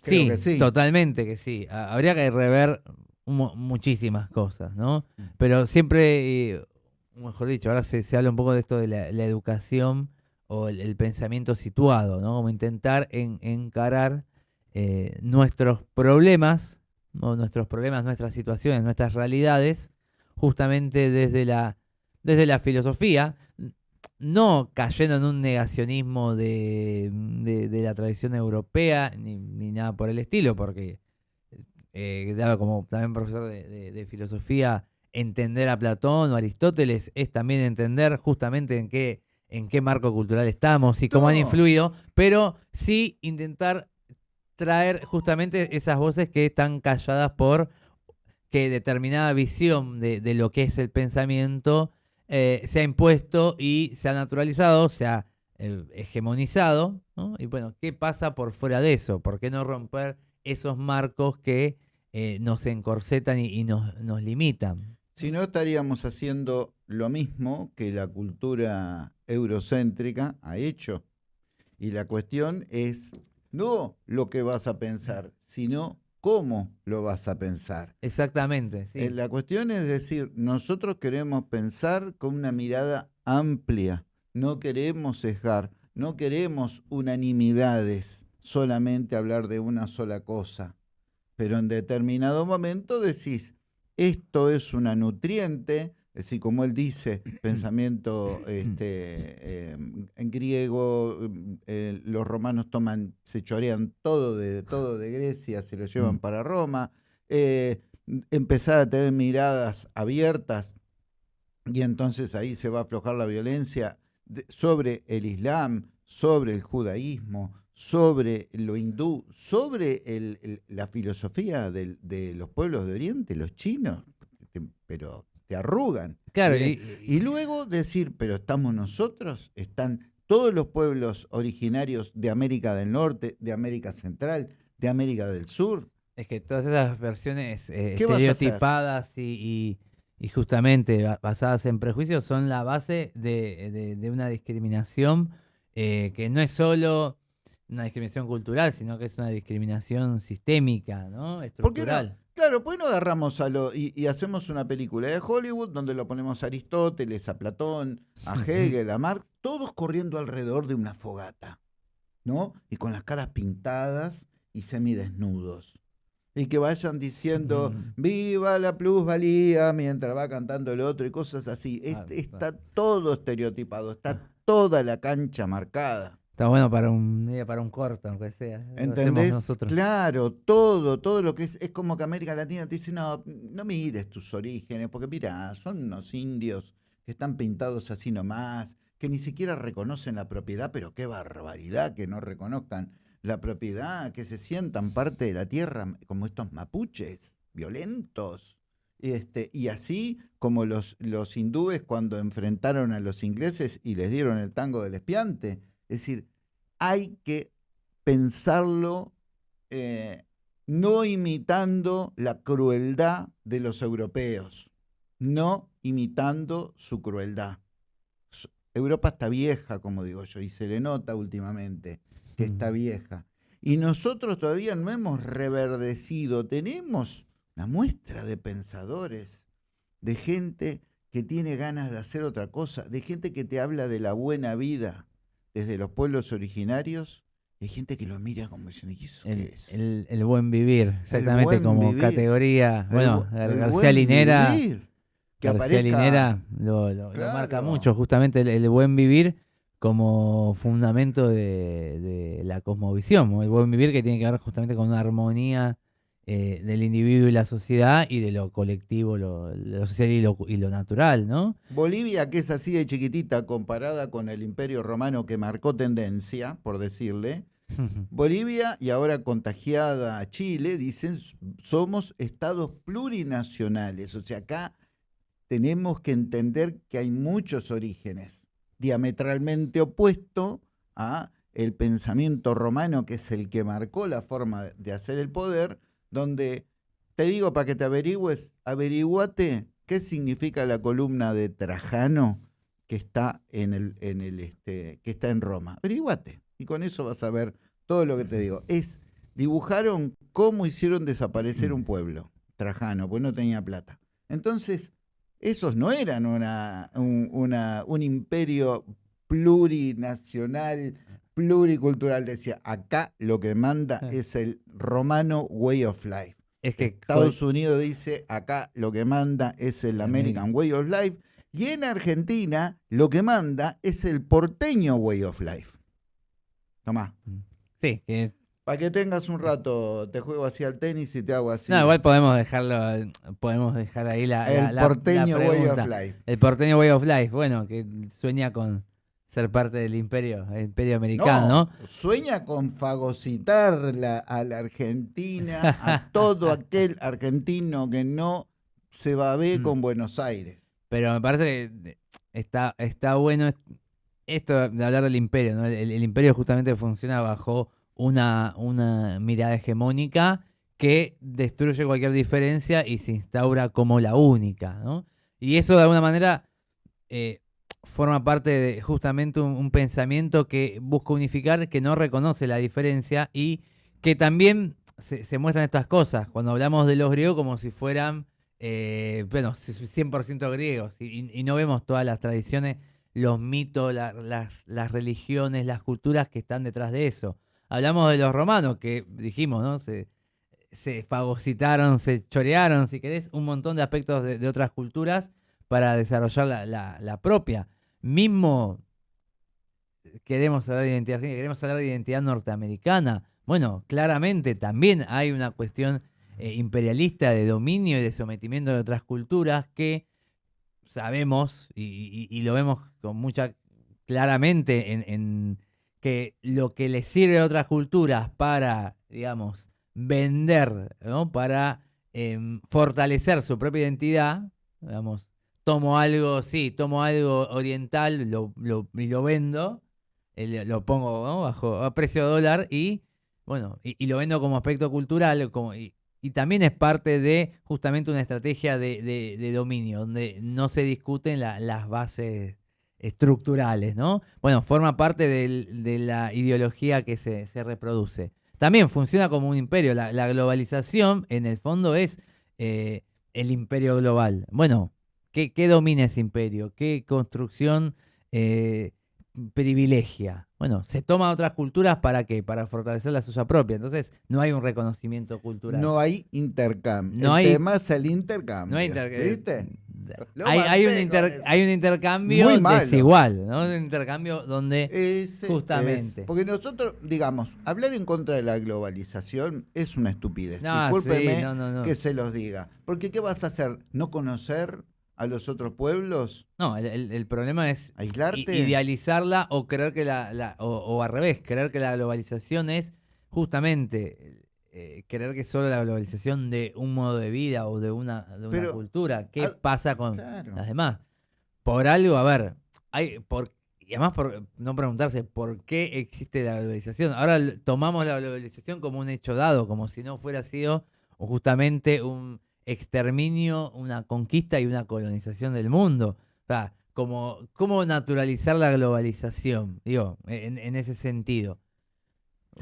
Creo sí, que sí. totalmente que sí. Ha- Habría que rever mu- muchísimas cosas, ¿no? Pero siempre, eh, mejor dicho, ahora se, se habla un poco de esto de la, la educación o el, el pensamiento situado, ¿no? Como intentar en- encarar eh, nuestros problemas, ¿no? nuestros problemas, nuestras situaciones, nuestras realidades, justamente desde la, desde la filosofía, no cayendo en un negacionismo de, de- de la tradición europea ni, ni nada por el estilo, porque eh, daba como también profesor de, filosofía, entender a Platón o Aristóteles es también entender justamente en qué, en qué marco cultural estamos y cómo han influido, pero sí intentar traer justamente esas voces que están calladas por que determinada visión de, de lo que es el pensamiento eh, se ha impuesto y se ha naturalizado, se ha eh, hegemonizado. ¿no? Y bueno, ¿qué pasa por fuera de eso? ¿Por qué no romper esos marcos que eh, nos encorsetan y, y nos, nos limitan? Si no, estaríamos haciendo lo mismo que la cultura eurocéntrica ha hecho. Y la cuestión es no lo que vas a pensar, sino cómo lo vas a pensar. Exactamente. sí. Eh, La cuestión es decir, nosotros queremos pensar con una mirada amplia, no queremos sesgar, no queremos unanimidades, solamente hablar de una sola cosa. Pero en determinado momento decís, esto es una nutriente, es decir, como él dice, pensamiento este, eh, en griego, mm, eh, los romanos toman, se chorean todo de, todo de Grecia, se lo llevan Mm. para Roma, eh, empezar a tener miradas abiertas y entonces ahí se va a aflojar la violencia de- sobre el Islam, sobre el judaísmo, sobre lo hindú, sobre el- el- la filosofía del- de los pueblos de Oriente, los chinos, te- pero te arrugan. Claro, y- y luego decir, pero estamos nosotros, están todos los pueblos originarios de América del Norte, de América Central, de América del Sur. Es que todas esas versiones eh, estereotipadas y, y- y justamente ba- basadas en prejuicios son la base de, de- de una discriminación eh, que no es solo una discriminación cultural, sino que es una discriminación sistémica, ¿no? ¿Por qué no? Estructural. Claro, pues no agarramos a lo y, y hacemos una película de Hollywood donde lo ponemos a Aristóteles, a Platón, a Hegel, a Marx, todos corriendo alrededor de una fogata, ¿no? Y con las caras pintadas y semidesnudos. Y que vayan diciendo, Mm. viva la plusvalía, mientras va cantando el otro y cosas así. Es- Claro, está todo estereotipado, está toda la cancha marcada. Está bueno para un eh, para un corto, aunque sea. ¿Entendés? nosotros. Claro, todo, todo lo que es, es como que América Latina te dice, no, no mires tus orígenes, porque mira, son unos indios que están pintados así nomás, que ni siquiera reconocen la propiedad, pero qué barbaridad que no reconozcan la propiedad, que se sientan parte de la tierra, como estos mapuches, violentos. Este, y así como los, los hindúes cuando enfrentaron a los ingleses y les dieron el tango del espiante. Es decir, hay que pensarlo eh, no imitando la crueldad de los europeos, no imitando su crueldad. Europa está vieja, como digo yo, y se le nota últimamente que está vieja. Y nosotros todavía no hemos reverdecido, tenemos una muestra de pensadores, de gente que tiene ganas de hacer otra cosa, de gente que te habla de la buena vida desde los pueblos originarios, hay gente que lo mira como diciendo, ¿y eso El, qué es? el- el buen vivir, exactamente buen como vivir. categoría. Bueno, bu- el García buen Linera. vivir. Que García aparezca- Linera lo, lo- lo marca mucho, justamente el, buen vivir como fundamento de, de la cosmovisión, el buen vivir que tiene que ver justamente con una armonía eh, del individuo y la sociedad y de lo colectivo, lo, lo social y lo, y lo natural, ¿no? Bolivia, que es así de chiquitita comparada con el imperio romano que marcó tendencia, por decirle, Bolivia y ahora contagiada a Chile, dicen, somos estados plurinacionales. O sea, acá tenemos que entender que hay muchos orígenes, diametralmente opuesto a el pensamiento romano, que es el que marcó la forma de hacer el poder, donde, te digo para que te averigües, averiguate qué significa la columna de Trajano que está en el, en el este, que está en Roma. Averiguate. Y con eso vas a ver todo lo que te digo. Es, dibujaron cómo hicieron desaparecer un pueblo, Trajano, pues no tenía plata. Entonces, esos no eran una, un, una- un imperio plurinacional, pluricultural. Decía, acá lo que manda Ah. es el romano way of life. Es que Estados Unidos dice, acá lo que manda es el American Way of Life. Y en Argentina lo que manda es el porteño Way of Life. Tomá. sí, que Para que tengas un rato, te juego así al tenis y te hago así. no, igual podemos dejarlo, podemos dejar ahí la, el la- la porteño Way of Life. El porteño Way of Life, bueno, que sueña con ser parte del imperio, el imperio americano, ¿no? Sueña con fagocitar la- a la Argentina, a todo aquel argentino que no se va a ver Mm. con Buenos Aires. Pero me parece que está, está bueno esto de hablar del imperio, ¿no? el, imperio justamente funciona bajo una, una mirada hegemónica que destruye cualquier diferencia y se instaura como la única, ¿no? Y eso de alguna manera eh, forma parte de justamente un, pensamiento que busca unificar, que no reconoce la diferencia y que también se, muestran estas cosas. Cuando hablamos de los griegos como si fueran, eh, bueno, 100% griegos y, no vemos todas las tradiciones, los mitos, las, religiones, las culturas que están detrás de eso. Hablamos de los romanos, que dijimos, ¿no? Se, se fagocitaron, se chorearon, si querés, un montón de aspectos de, otras culturas para desarrollar la, propia. Mismo queremos hablar de identidad queremos hablar de identidad norteamericana. Bueno, claramente también hay una cuestión eh, imperialista de dominio y de sometimiento de otras culturas que sabemos y, lo vemos con mucha claramente en, que lo que le sirve a otras culturas para, digamos, vender, ¿no? Para em, fortalecer su propia identidad, digamos, tomo algo, sí, tomo algo oriental, lo, lo, vendo, eh, lo pongo bajo a precio dólar y, bueno, y, lo vendo como aspecto cultural, como, y, también es parte de justamente una estrategia de, dominio, donde no se discuten las bases estructurales, ¿no? Bueno, forma parte de la ideología que se, se reproduce también funciona como un imperio. La, globalización, en el fondo, es eh, el imperio global. Bueno, ¿qué, domina ese imperio? ¿Qué construcción eh, privilegia? Bueno, se toma otras culturas para qué? Para fortalecer la suya propia. Entonces, no hay un reconocimiento cultural. No hay intercambio. No el hay, tema es el intercambio. No hay intercambio. ¿Viste? Hay, un hay, un intercambio desigual, ¿no? Un intercambio donde justamente. porque nosotros, digamos, hablar en contra de la globalización es una estupidez. No, que se los diga. Porque ¿qué vas a hacer? ¿No conocer a los otros pueblos? No, el, problema es aislarte, idealizarla o creer que la, o, o, al revés, creer que la globalización es justamente eh, creer que solo la globalización de un modo de vida o de una, cultura, ¿qué pasa con las demás? Por algo, a ver, hay por y además por no preguntarse por qué existe la globalización. Ahora tomamos la globalización como un hecho dado, como si no fuera sido justamente un exterminio, una conquista y una colonización del mundo. O sea, como, ¿cómo naturalizar la globalización? Digo, en ese sentido.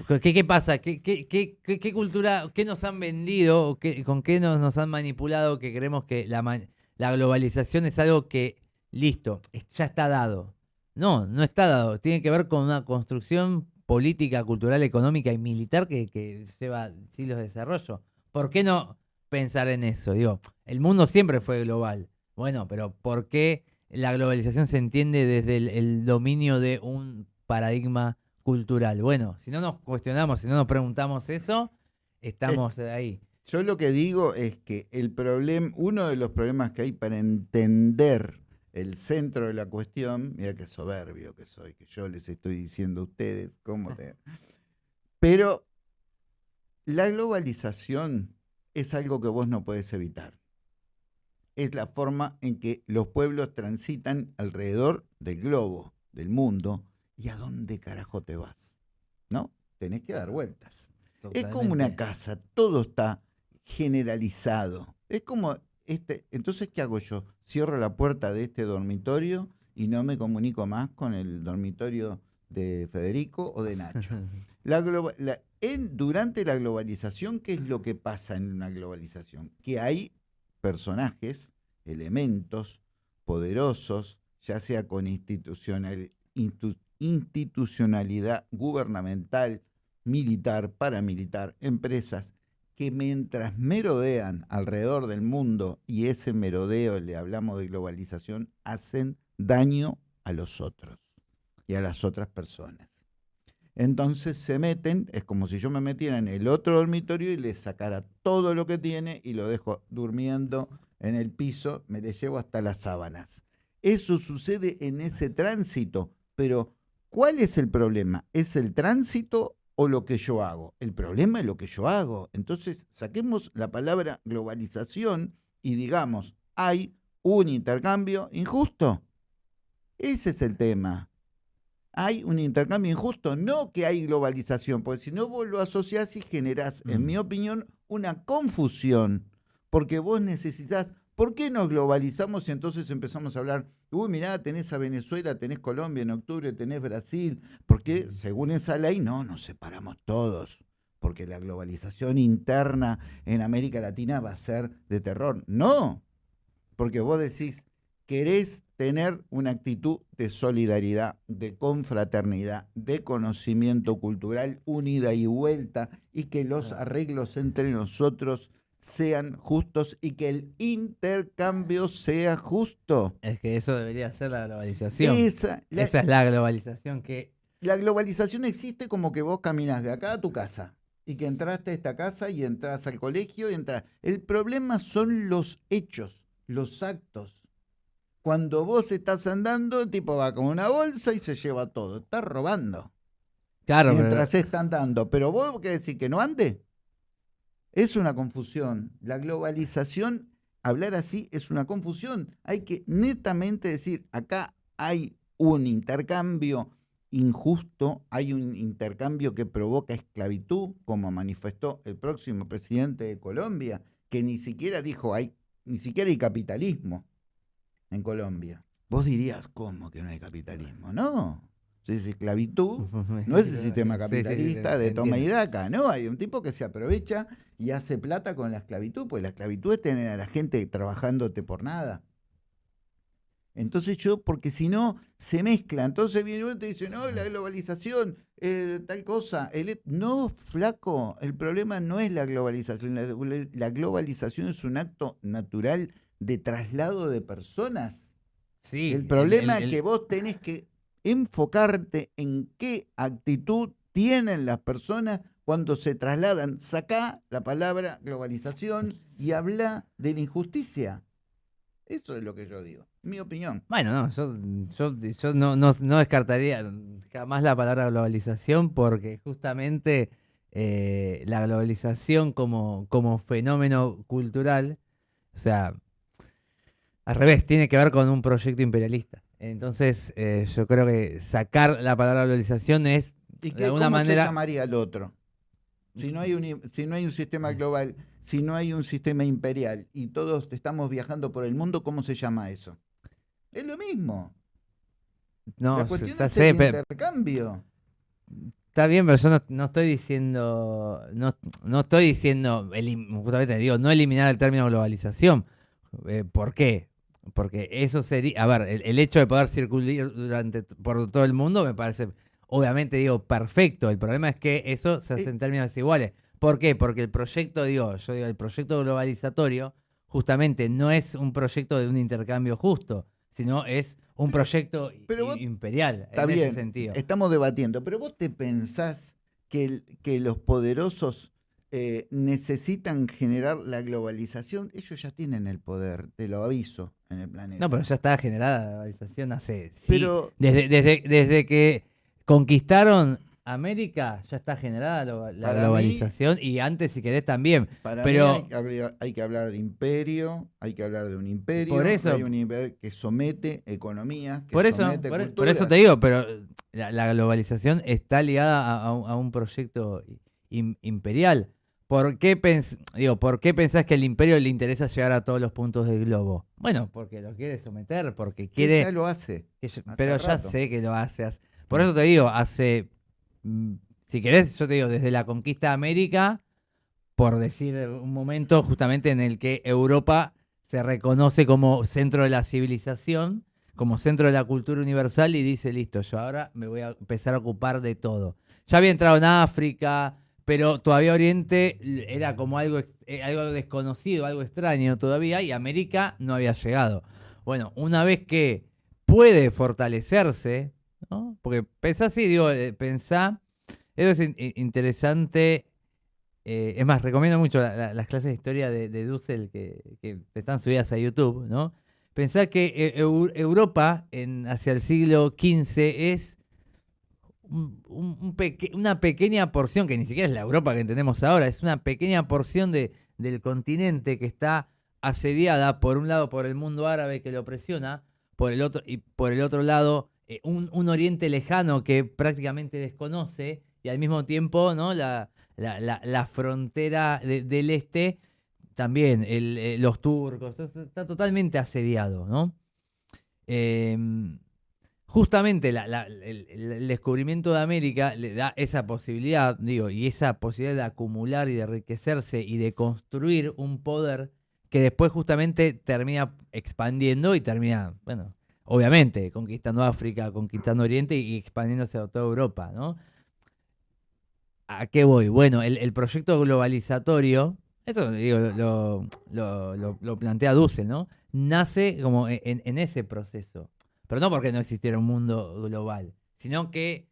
¿Qué, qué pasa? ¿Qué, qué, qué, cultura, qué nos han vendido, con qué nos, nos han manipulado que creemos que la, la globalización es algo que, listo, ya está dado? No, no está dado. Tiene que ver con una construcción política, cultural, económica y militar que, que lleva siglos de desarrollo. ¿Por qué no pensar en eso? Digo, el mundo siempre fue global. Bueno, pero ¿por qué la globalización se entiende desde el dominio de un paradigma cultural. Bueno, si no nos cuestionamos, si no nos preguntamos eso, estamos ahí. Yo lo que digo es que el problema, uno de los problemas que hay para entender el centro de la cuestión, mira qué soberbio que soy, que yo les estoy diciendo a ustedes cómo te... Pero la globalización es algo que vos no puedes evitar. Es la forma en que los pueblos transitan alrededor del globo, del mundo, ¿y a dónde carajo te vas? ¿No? Tenés que dar vueltas. Es como una casa, todo está generalizado. Es como este, entonces ¿qué hago yo? Cierro la puerta de este dormitorio y no me comunico más con el dormitorio de Federico o de Nacho. La, en, durante la globalización, ¿qué es lo que pasa en una globalización? Que hay personajes, elementos poderosos, ya sea con institucional, institucionalidad gubernamental, militar, paramilitar, empresas, que mientras merodean alrededor del mundo, y ese merodeo, le hablamos de globalización, hacen daño a los otros y a las otras personas. Entonces se meten, es como si yo me metiera en el otro dormitorio y le sacara todo lo que tiene y lo dejo durmiendo en el piso, me le llevo hasta las sábanas. Eso sucede en ese tránsito, pero ¿Cuál es el problema? ¿Es el tránsito o lo que yo hago? El problema es lo que yo hago. Entonces, saquemos la palabra globalización y digamos, hay un intercambio injusto. Ese es el tema. Hay un intercambio injusto, no que hay globalización, porque si no vos lo asociás y generás, en Mm. mi opinión, una confusión, porque vos necesitas, ¿por qué nos globalizamos y entonces empezamos a hablar, uy, mirá, tenés a Venezuela, tenés Colombia en octubre, tenés Brasil? Porque según esa ley, no, nos separamos todos, porque la globalización interna en América Latina va a ser de terror. No, porque vos decís, querés tener una actitud de solidaridad, de confraternidad, de conocimiento cultural, unida y vuelta, y que los arreglos entre nosotros sean justos y que el intercambio sea justo. Es que eso debería ser la globalización. Esa, la, Esa es la globalización que... la globalización existe como que vos caminas de acá a tu casa y que entraste a esta casa y entras al colegio y entras. El problema son los hechos, los actos. Cuando vos estás andando, el tipo va con una bolsa y se lleva todo. Está robando. Claro, pero- mientras está andando. Pero vos qué decir que no ande. Es una confusión. La globalización, hablar así es una confusión. Hay que netamente decir, acá hay un intercambio injusto, hay un intercambio que provoca esclavitud, como manifestó el próximo presidente de Colombia, que ni siquiera dijo, hay, ni siquiera hay capitalismo en Colombia. Vos dirías, ¿cómo que no hay capitalismo? No. Es esclavitud, no es el sistema capitalista de toma y daca, ¿no? Hay un tipo que se aprovecha y hace plata con la esclavitud, pues la esclavitud es tener a la gente trabajándote por nada. Entonces yo, porque si no, se mezcla. Entonces viene uno y te dice, no, la globalización, eh, tal cosa. el et-". no, flaco, el problema no es la globalización. La, la globalización es un acto natural de traslado de personas. Sí, El problema el- es que vos tenés que enfocarte en qué actitud tienen las personas cuando se trasladan. Sacá la palabra globalización y habla de la injusticia. Eso es lo que yo digo, mi opinión. Bueno, no, yo, yo, yo no, no, no descartaría jamás la palabra globalización porque justamente eh, la globalización como, como fenómeno cultural, o sea, al revés, tiene que ver con un proyecto imperialista. Entonces, eh, yo creo que sacar la palabra globalización es, ¿Y de alguna cómo manera... se llamaría el otro? Si no, hay un, si no hay un sistema global, si no hay un sistema imperial y todos estamos viajando por el mundo, ¿cómo se llama eso? Es lo mismo. No, la se- cuestión ya es el intercambio. Está bien, pero yo no, no estoy diciendo, no, no estoy diciendo, justamente digo, no eliminar el término globalización. Eh, ¿Por qué? Porque eso sería, a ver, el, el hecho de poder circular durante por todo el mundo me parece, obviamente digo, perfecto. El problema es que eso se hace en términos desiguales. ¿Por qué? Porque el proyecto, digo, yo digo, el proyecto globalizatorio justamente no es un proyecto de un intercambio justo, sino es un proyecto pero i- vos- imperial Está en bien, ese sentido. estamos debatiendo, pero vos te pensás que, el- que los poderosos eh, necesitan generar la globalización, ellos ya tienen el poder, te lo aviso, en el planeta. No, pero ya está generada la globalización hace. sí, Pero- desde, desde, desde que conquistaron América, ya está generada la mí- globalización y antes, si querés, también. Para pero- mí hay que, hablar, hay que hablar de imperio, hay que hablar de un imperio, Por eso- hay un imperio que somete economía, que Por eso, somete por, por eso te digo, pero la, la globalización está ligada a, a un- a un proyecto im- imperial. ¿Por qué, digo, ¿Por qué pensás que al imperio le interesa llegar a todos los puntos del globo? Bueno, porque lo quiere someter, porque Que quiere... ya lo hace. Que yo- Hace pero ya sé que lo hace. hace- Por eso te digo, hace. mm, Si querés, yo te digo, desde la conquista de América, por decir un momento justamente en el que Europa se reconoce como centro de la civilización, como centro de la cultura universal y dice, listo, yo ahora me voy a empezar a ocupar de todo. Ya había entrado en África, pero todavía Oriente era como algo, eh, algo desconocido, algo extraño todavía, y América no había llegado. Bueno, una vez que puede fortalecerse, ¿no? Porque pensá así, digo, eh, pensá, eso es in- in- interesante. eh, es más, recomiendo mucho la- la- las clases de historia de, Dussel que, están subidas a YouTube, ¿no? Pensá que Eu- Europa en, hacia el siglo XV es una pequeña porción, que ni siquiera es la Europa que entendemos ahora, es una pequeña porción de, del continente que está asediada, por un lado, por el mundo árabe que lo presiona, por el otro, y por el otro lado, eh, un, un Oriente lejano que prácticamente desconoce, y al mismo tiempo, ¿no? La, la, la- la frontera de- del este, también, eh, los turcos, está, está totalmente asediado, ¿no? Em, justamente el, descubrimiento de América le da esa posibilidad, digo, y esa posibilidad de acumular y de enriquecerse y de construir un poder que después justamente termina expandiendo y termina, bueno, obviamente, conquistando África, conquistando Oriente y expandiéndose a toda Europa, ¿no? ¿A qué voy? Bueno, el, proyecto globalizatorio, eso digo, lo, lo- lo- lo plantea Dussel, ¿no? Nace como en ese proceso. Pero no porque no existiera un mundo global, sino que,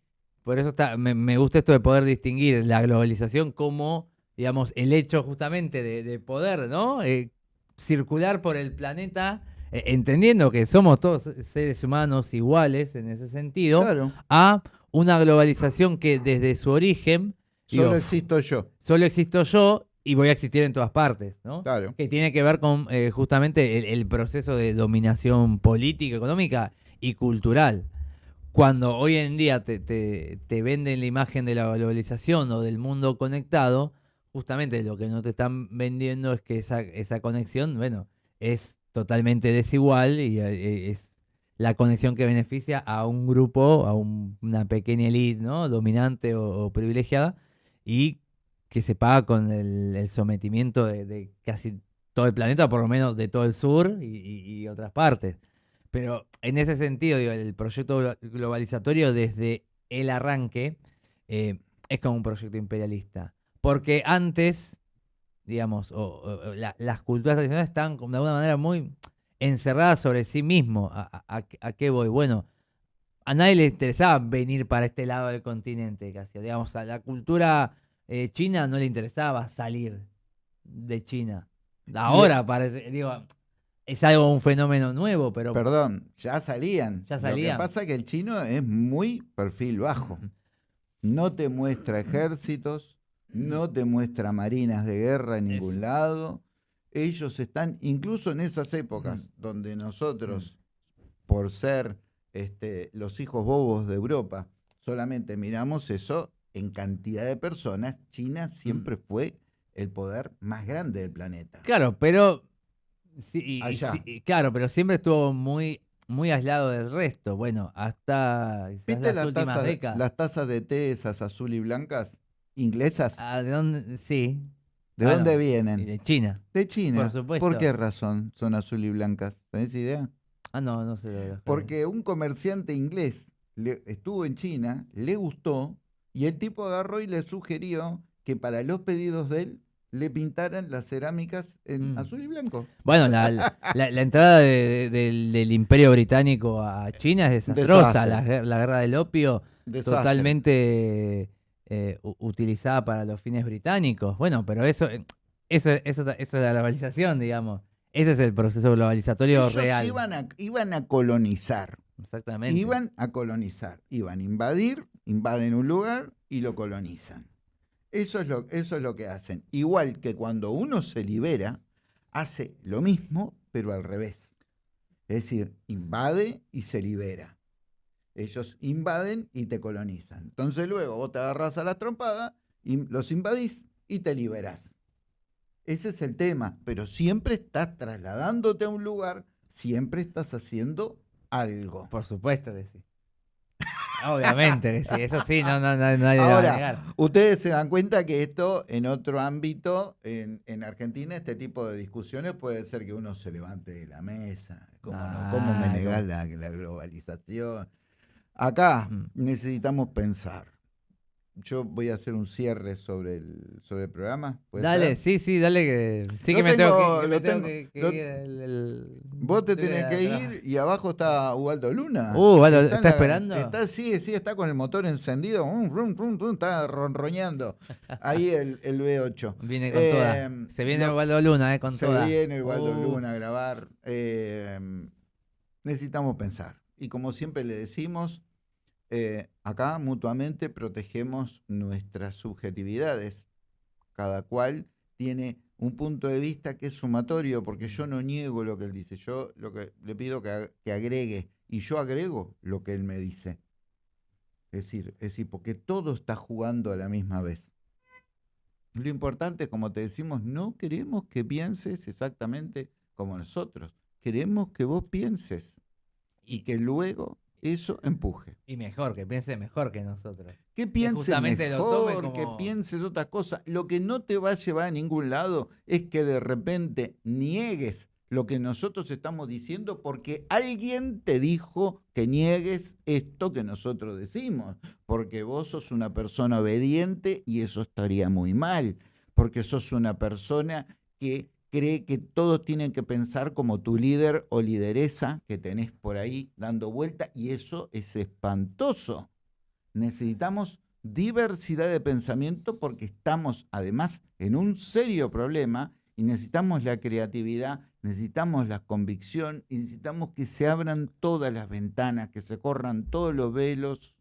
por eso está, me, me gusta esto de poder distinguir la globalización como, digamos, el hecho justamente de, de poder, ¿no? Eh, circular por el planeta, eh, entendiendo que somos todos seres humanos iguales en ese sentido, Claro, a una globalización que desde su origen solo digo, existo yo. solo existo yo y voy a existir en todas partes, ¿no? Claro. Que tiene que ver con eh, justamente el, el proceso de dominación política, económica y cultural. Cuando hoy en día te, te- te venden la imagen de la globalización o del mundo conectado, justamente lo que no te están vendiendo es que esa, esa conexión, bueno, es totalmente desigual y eh, es la conexión que beneficia a un grupo, a un- una pequeña elite, ¿no? Dominante o, privilegiada y que se paga con el, sometimiento de, casi todo el planeta, por lo menos de todo el sur y otras partes. Pero en ese sentido, digo, el proyecto glo- globalizatorio desde el arranque eh, es como un proyecto imperialista. Porque antes, digamos, o- o- o la- las culturas tradicionales estaban de alguna manera muy encerradas sobre sí mismo. ¿A, a- a- a qué voy? Bueno, a nadie le interesaba venir para este lado del continente, casi. Digamos, a la cultura eh, china no le interesaba salir de China. Ahora parece, digo, es algo, un fenómeno nuevo, pero... Perdón, ya salían. Ya Lo salían. que pasa es que el chino es muy perfil bajo. No te muestra ejércitos, no te muestra marinas de guerra en ningún Es- lado. Ellos están, incluso en esas épocas donde nosotros, por ser este, los hijos bobos de Europa, solamente miramos eso en cantidad de personas, China siempre fue el poder más grande del planeta. Claro, pero... sí, y- y Allá. sí, y claro, pero siempre estuvo muy, muy aislado del resto. Bueno, hasta ¿Viste las las últimas tazas, de- décadas. las tazas de té esas azul y blancas inglesas? Ah, ¿de dónde? Sí. ¿De ah, dónde vienen? de China. De China. por supuesto. ¿Por qué razón son azul y blancas? ¿Tenés idea? Ah, no, no sé. lo Porque un comerciante inglés le- estuvo en China, le gustó, y el tipo agarró y le sugirió que para los pedidos de él le pintaran las cerámicas en Mm. azul y blanco. Bueno, la, la- la- la entrada de- de- del, del Imperio Británico a China es desastrosa. La, guerra del opio Desastre. totalmente eh, utilizada para los fines británicos. Bueno, pero eso, eso, eso, eso es la globalización, digamos. Ese es el proceso globalizatorio Ellos real. Iban a, iban a colonizar. Exactamente. Iban a colonizar, iban a invadir, invaden un lugar y lo colonizan. Eso es lo, eso es lo que hacen. Igual que cuando uno se libera, hace lo mismo, pero al revés. Es decir, invade y se libera. Ellos invaden y te colonizan. Entonces luego vos te agarrás a la trompada, y los invadís y te liberás. Ese es el tema, pero siempre estás trasladándote a un lugar, siempre estás haciendo algo. Por supuesto que sí. Obviamente que sí. Eso sí, no, no, no, va a Ahora, negar. ustedes se dan cuenta que esto en otro ámbito, en, en Argentina, este tipo de discusiones puede ser que uno se levante de la mesa. ¿Cómo, no? ¿Cómo me Claro. negás la, la globalización? Acá Mm. necesitamos pensar. Yo voy a hacer un cierre sobre el, sobre el programa. ¿puede Dale, ser? sí, sí, dale que. Sí Lo que me tengo que, tengo tengo- que- que lo- ir el- el- Vos te tenés que ir y abajo está Ubaldo Luna. Uh, Ubaldo, ¿está la- esperando? Está, sí, sí, está con el motor encendido. um, rum, rum, rum, está ronroñando. Ahí el, el V8. Viene con Eh, toda. Se viene lo- Ubaldo Luna, eh, con Se toda. viene Ubaldo Uh, Luna a grabar. Eh, necesitamos pensar. Y como siempre le decimos, eh, acá mutuamente protegemos nuestras subjetividades. Cada cual tiene un punto de vista que es sumatorio, porque yo no niego lo que él dice, yo lo que le pido que, que agregue, y yo agrego lo que él me dice. Es decir, es decir, porque todo está jugando a la misma vez. Lo importante, como te decimos, no queremos que pienses exactamente como nosotros. Queremos que vos pienses y que luego eso empuje. Y mejor, que piense mejor que nosotros. Que piense mejor, que pienses otra cosa. Lo que no te va a llevar a ningún lado es que de repente niegues lo que nosotros estamos diciendo porque alguien te dijo que niegues esto que nosotros decimos, porque vos sos una persona obediente y eso estaría muy mal, porque sos una persona que cree que todos tienen que pensar como tu líder o lideresa que tenés por ahí dando vuelta y eso es espantoso. Necesitamos diversidad de pensamiento porque estamos además en un serio problema y necesitamos la creatividad, necesitamos la convicción necesitamos que se abran todas las ventanas, que se corran todos los velos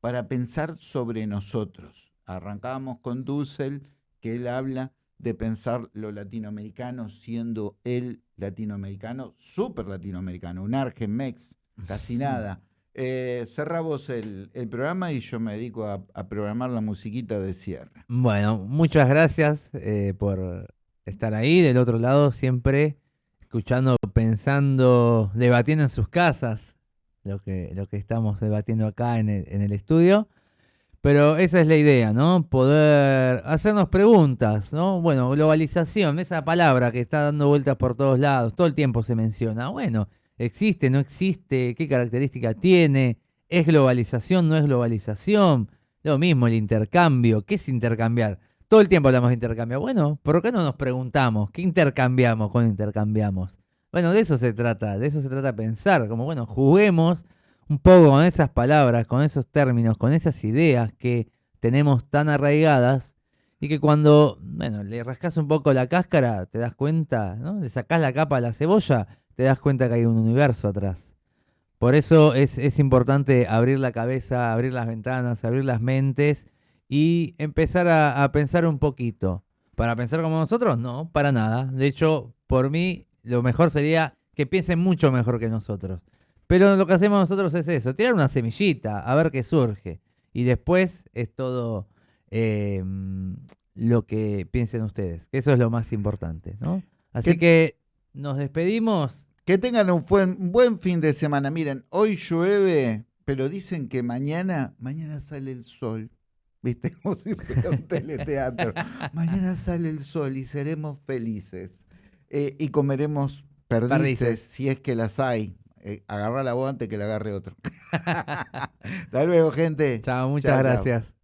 para pensar sobre nosotros. Arrancábamos con Dussel, que él habla de pensar lo latinoamericano siendo el latinoamericano, súper latinoamericano, un Argenmex, casi nada. Eh, cerramos el, programa y yo me dedico a, programar la musiquita de cierre. Bueno, muchas gracias eh, por estar ahí del otro lado, siempre escuchando, pensando, debatiendo en sus casas, lo que, lo que estamos debatiendo acá en el, en el estudio. Pero esa es la idea, ¿no? Poder hacernos preguntas, ¿no? Bueno, globalización, esa palabra que está dando vueltas por todos lados, todo el tiempo se menciona. Bueno, existe, no existe, qué característica tiene, es globalización, no es globalización. Lo mismo el intercambio, ¿qué es intercambiar? Todo el tiempo hablamos de intercambio. Bueno, ¿por qué no nos preguntamos qué intercambiamos cuando intercambiamos? Bueno, de eso se trata, de eso se trata pensar, como bueno, juguemos un poco con esas palabras, con esos términos, con esas ideas que tenemos tan arraigadas y que cuando, bueno, le rascas un poco la cáscara, te das cuenta, ¿no? Le sacás la capa a la cebolla, te das cuenta que hay un universo atrás. Por eso es, es importante abrir la cabeza, abrir las ventanas, abrir las mentes y empezar a, a pensar un poquito. ¿Para pensar como nosotros? No, para nada. De hecho, por mí, lo mejor sería que piensen mucho mejor que nosotros. Pero lo que hacemos nosotros es eso, tirar una semillita, a ver qué surge. Y después es todo em, lo que piensen ustedes. Eso es lo más importante, ¿no? Así que nos despedimos. Que tengan un buen, buen fin de semana. Miren, hoy llueve, pero dicen que mañana, mañana sale el sol. ¿Viste? Como si fuera un teleteatro. mañana sale el sol y seremos felices. Eh, y comeremos perdices, si es que las hay. Eh, agarra la voz antes que la agarre otro. Hasta luego, gente. Chao, muchas gracias.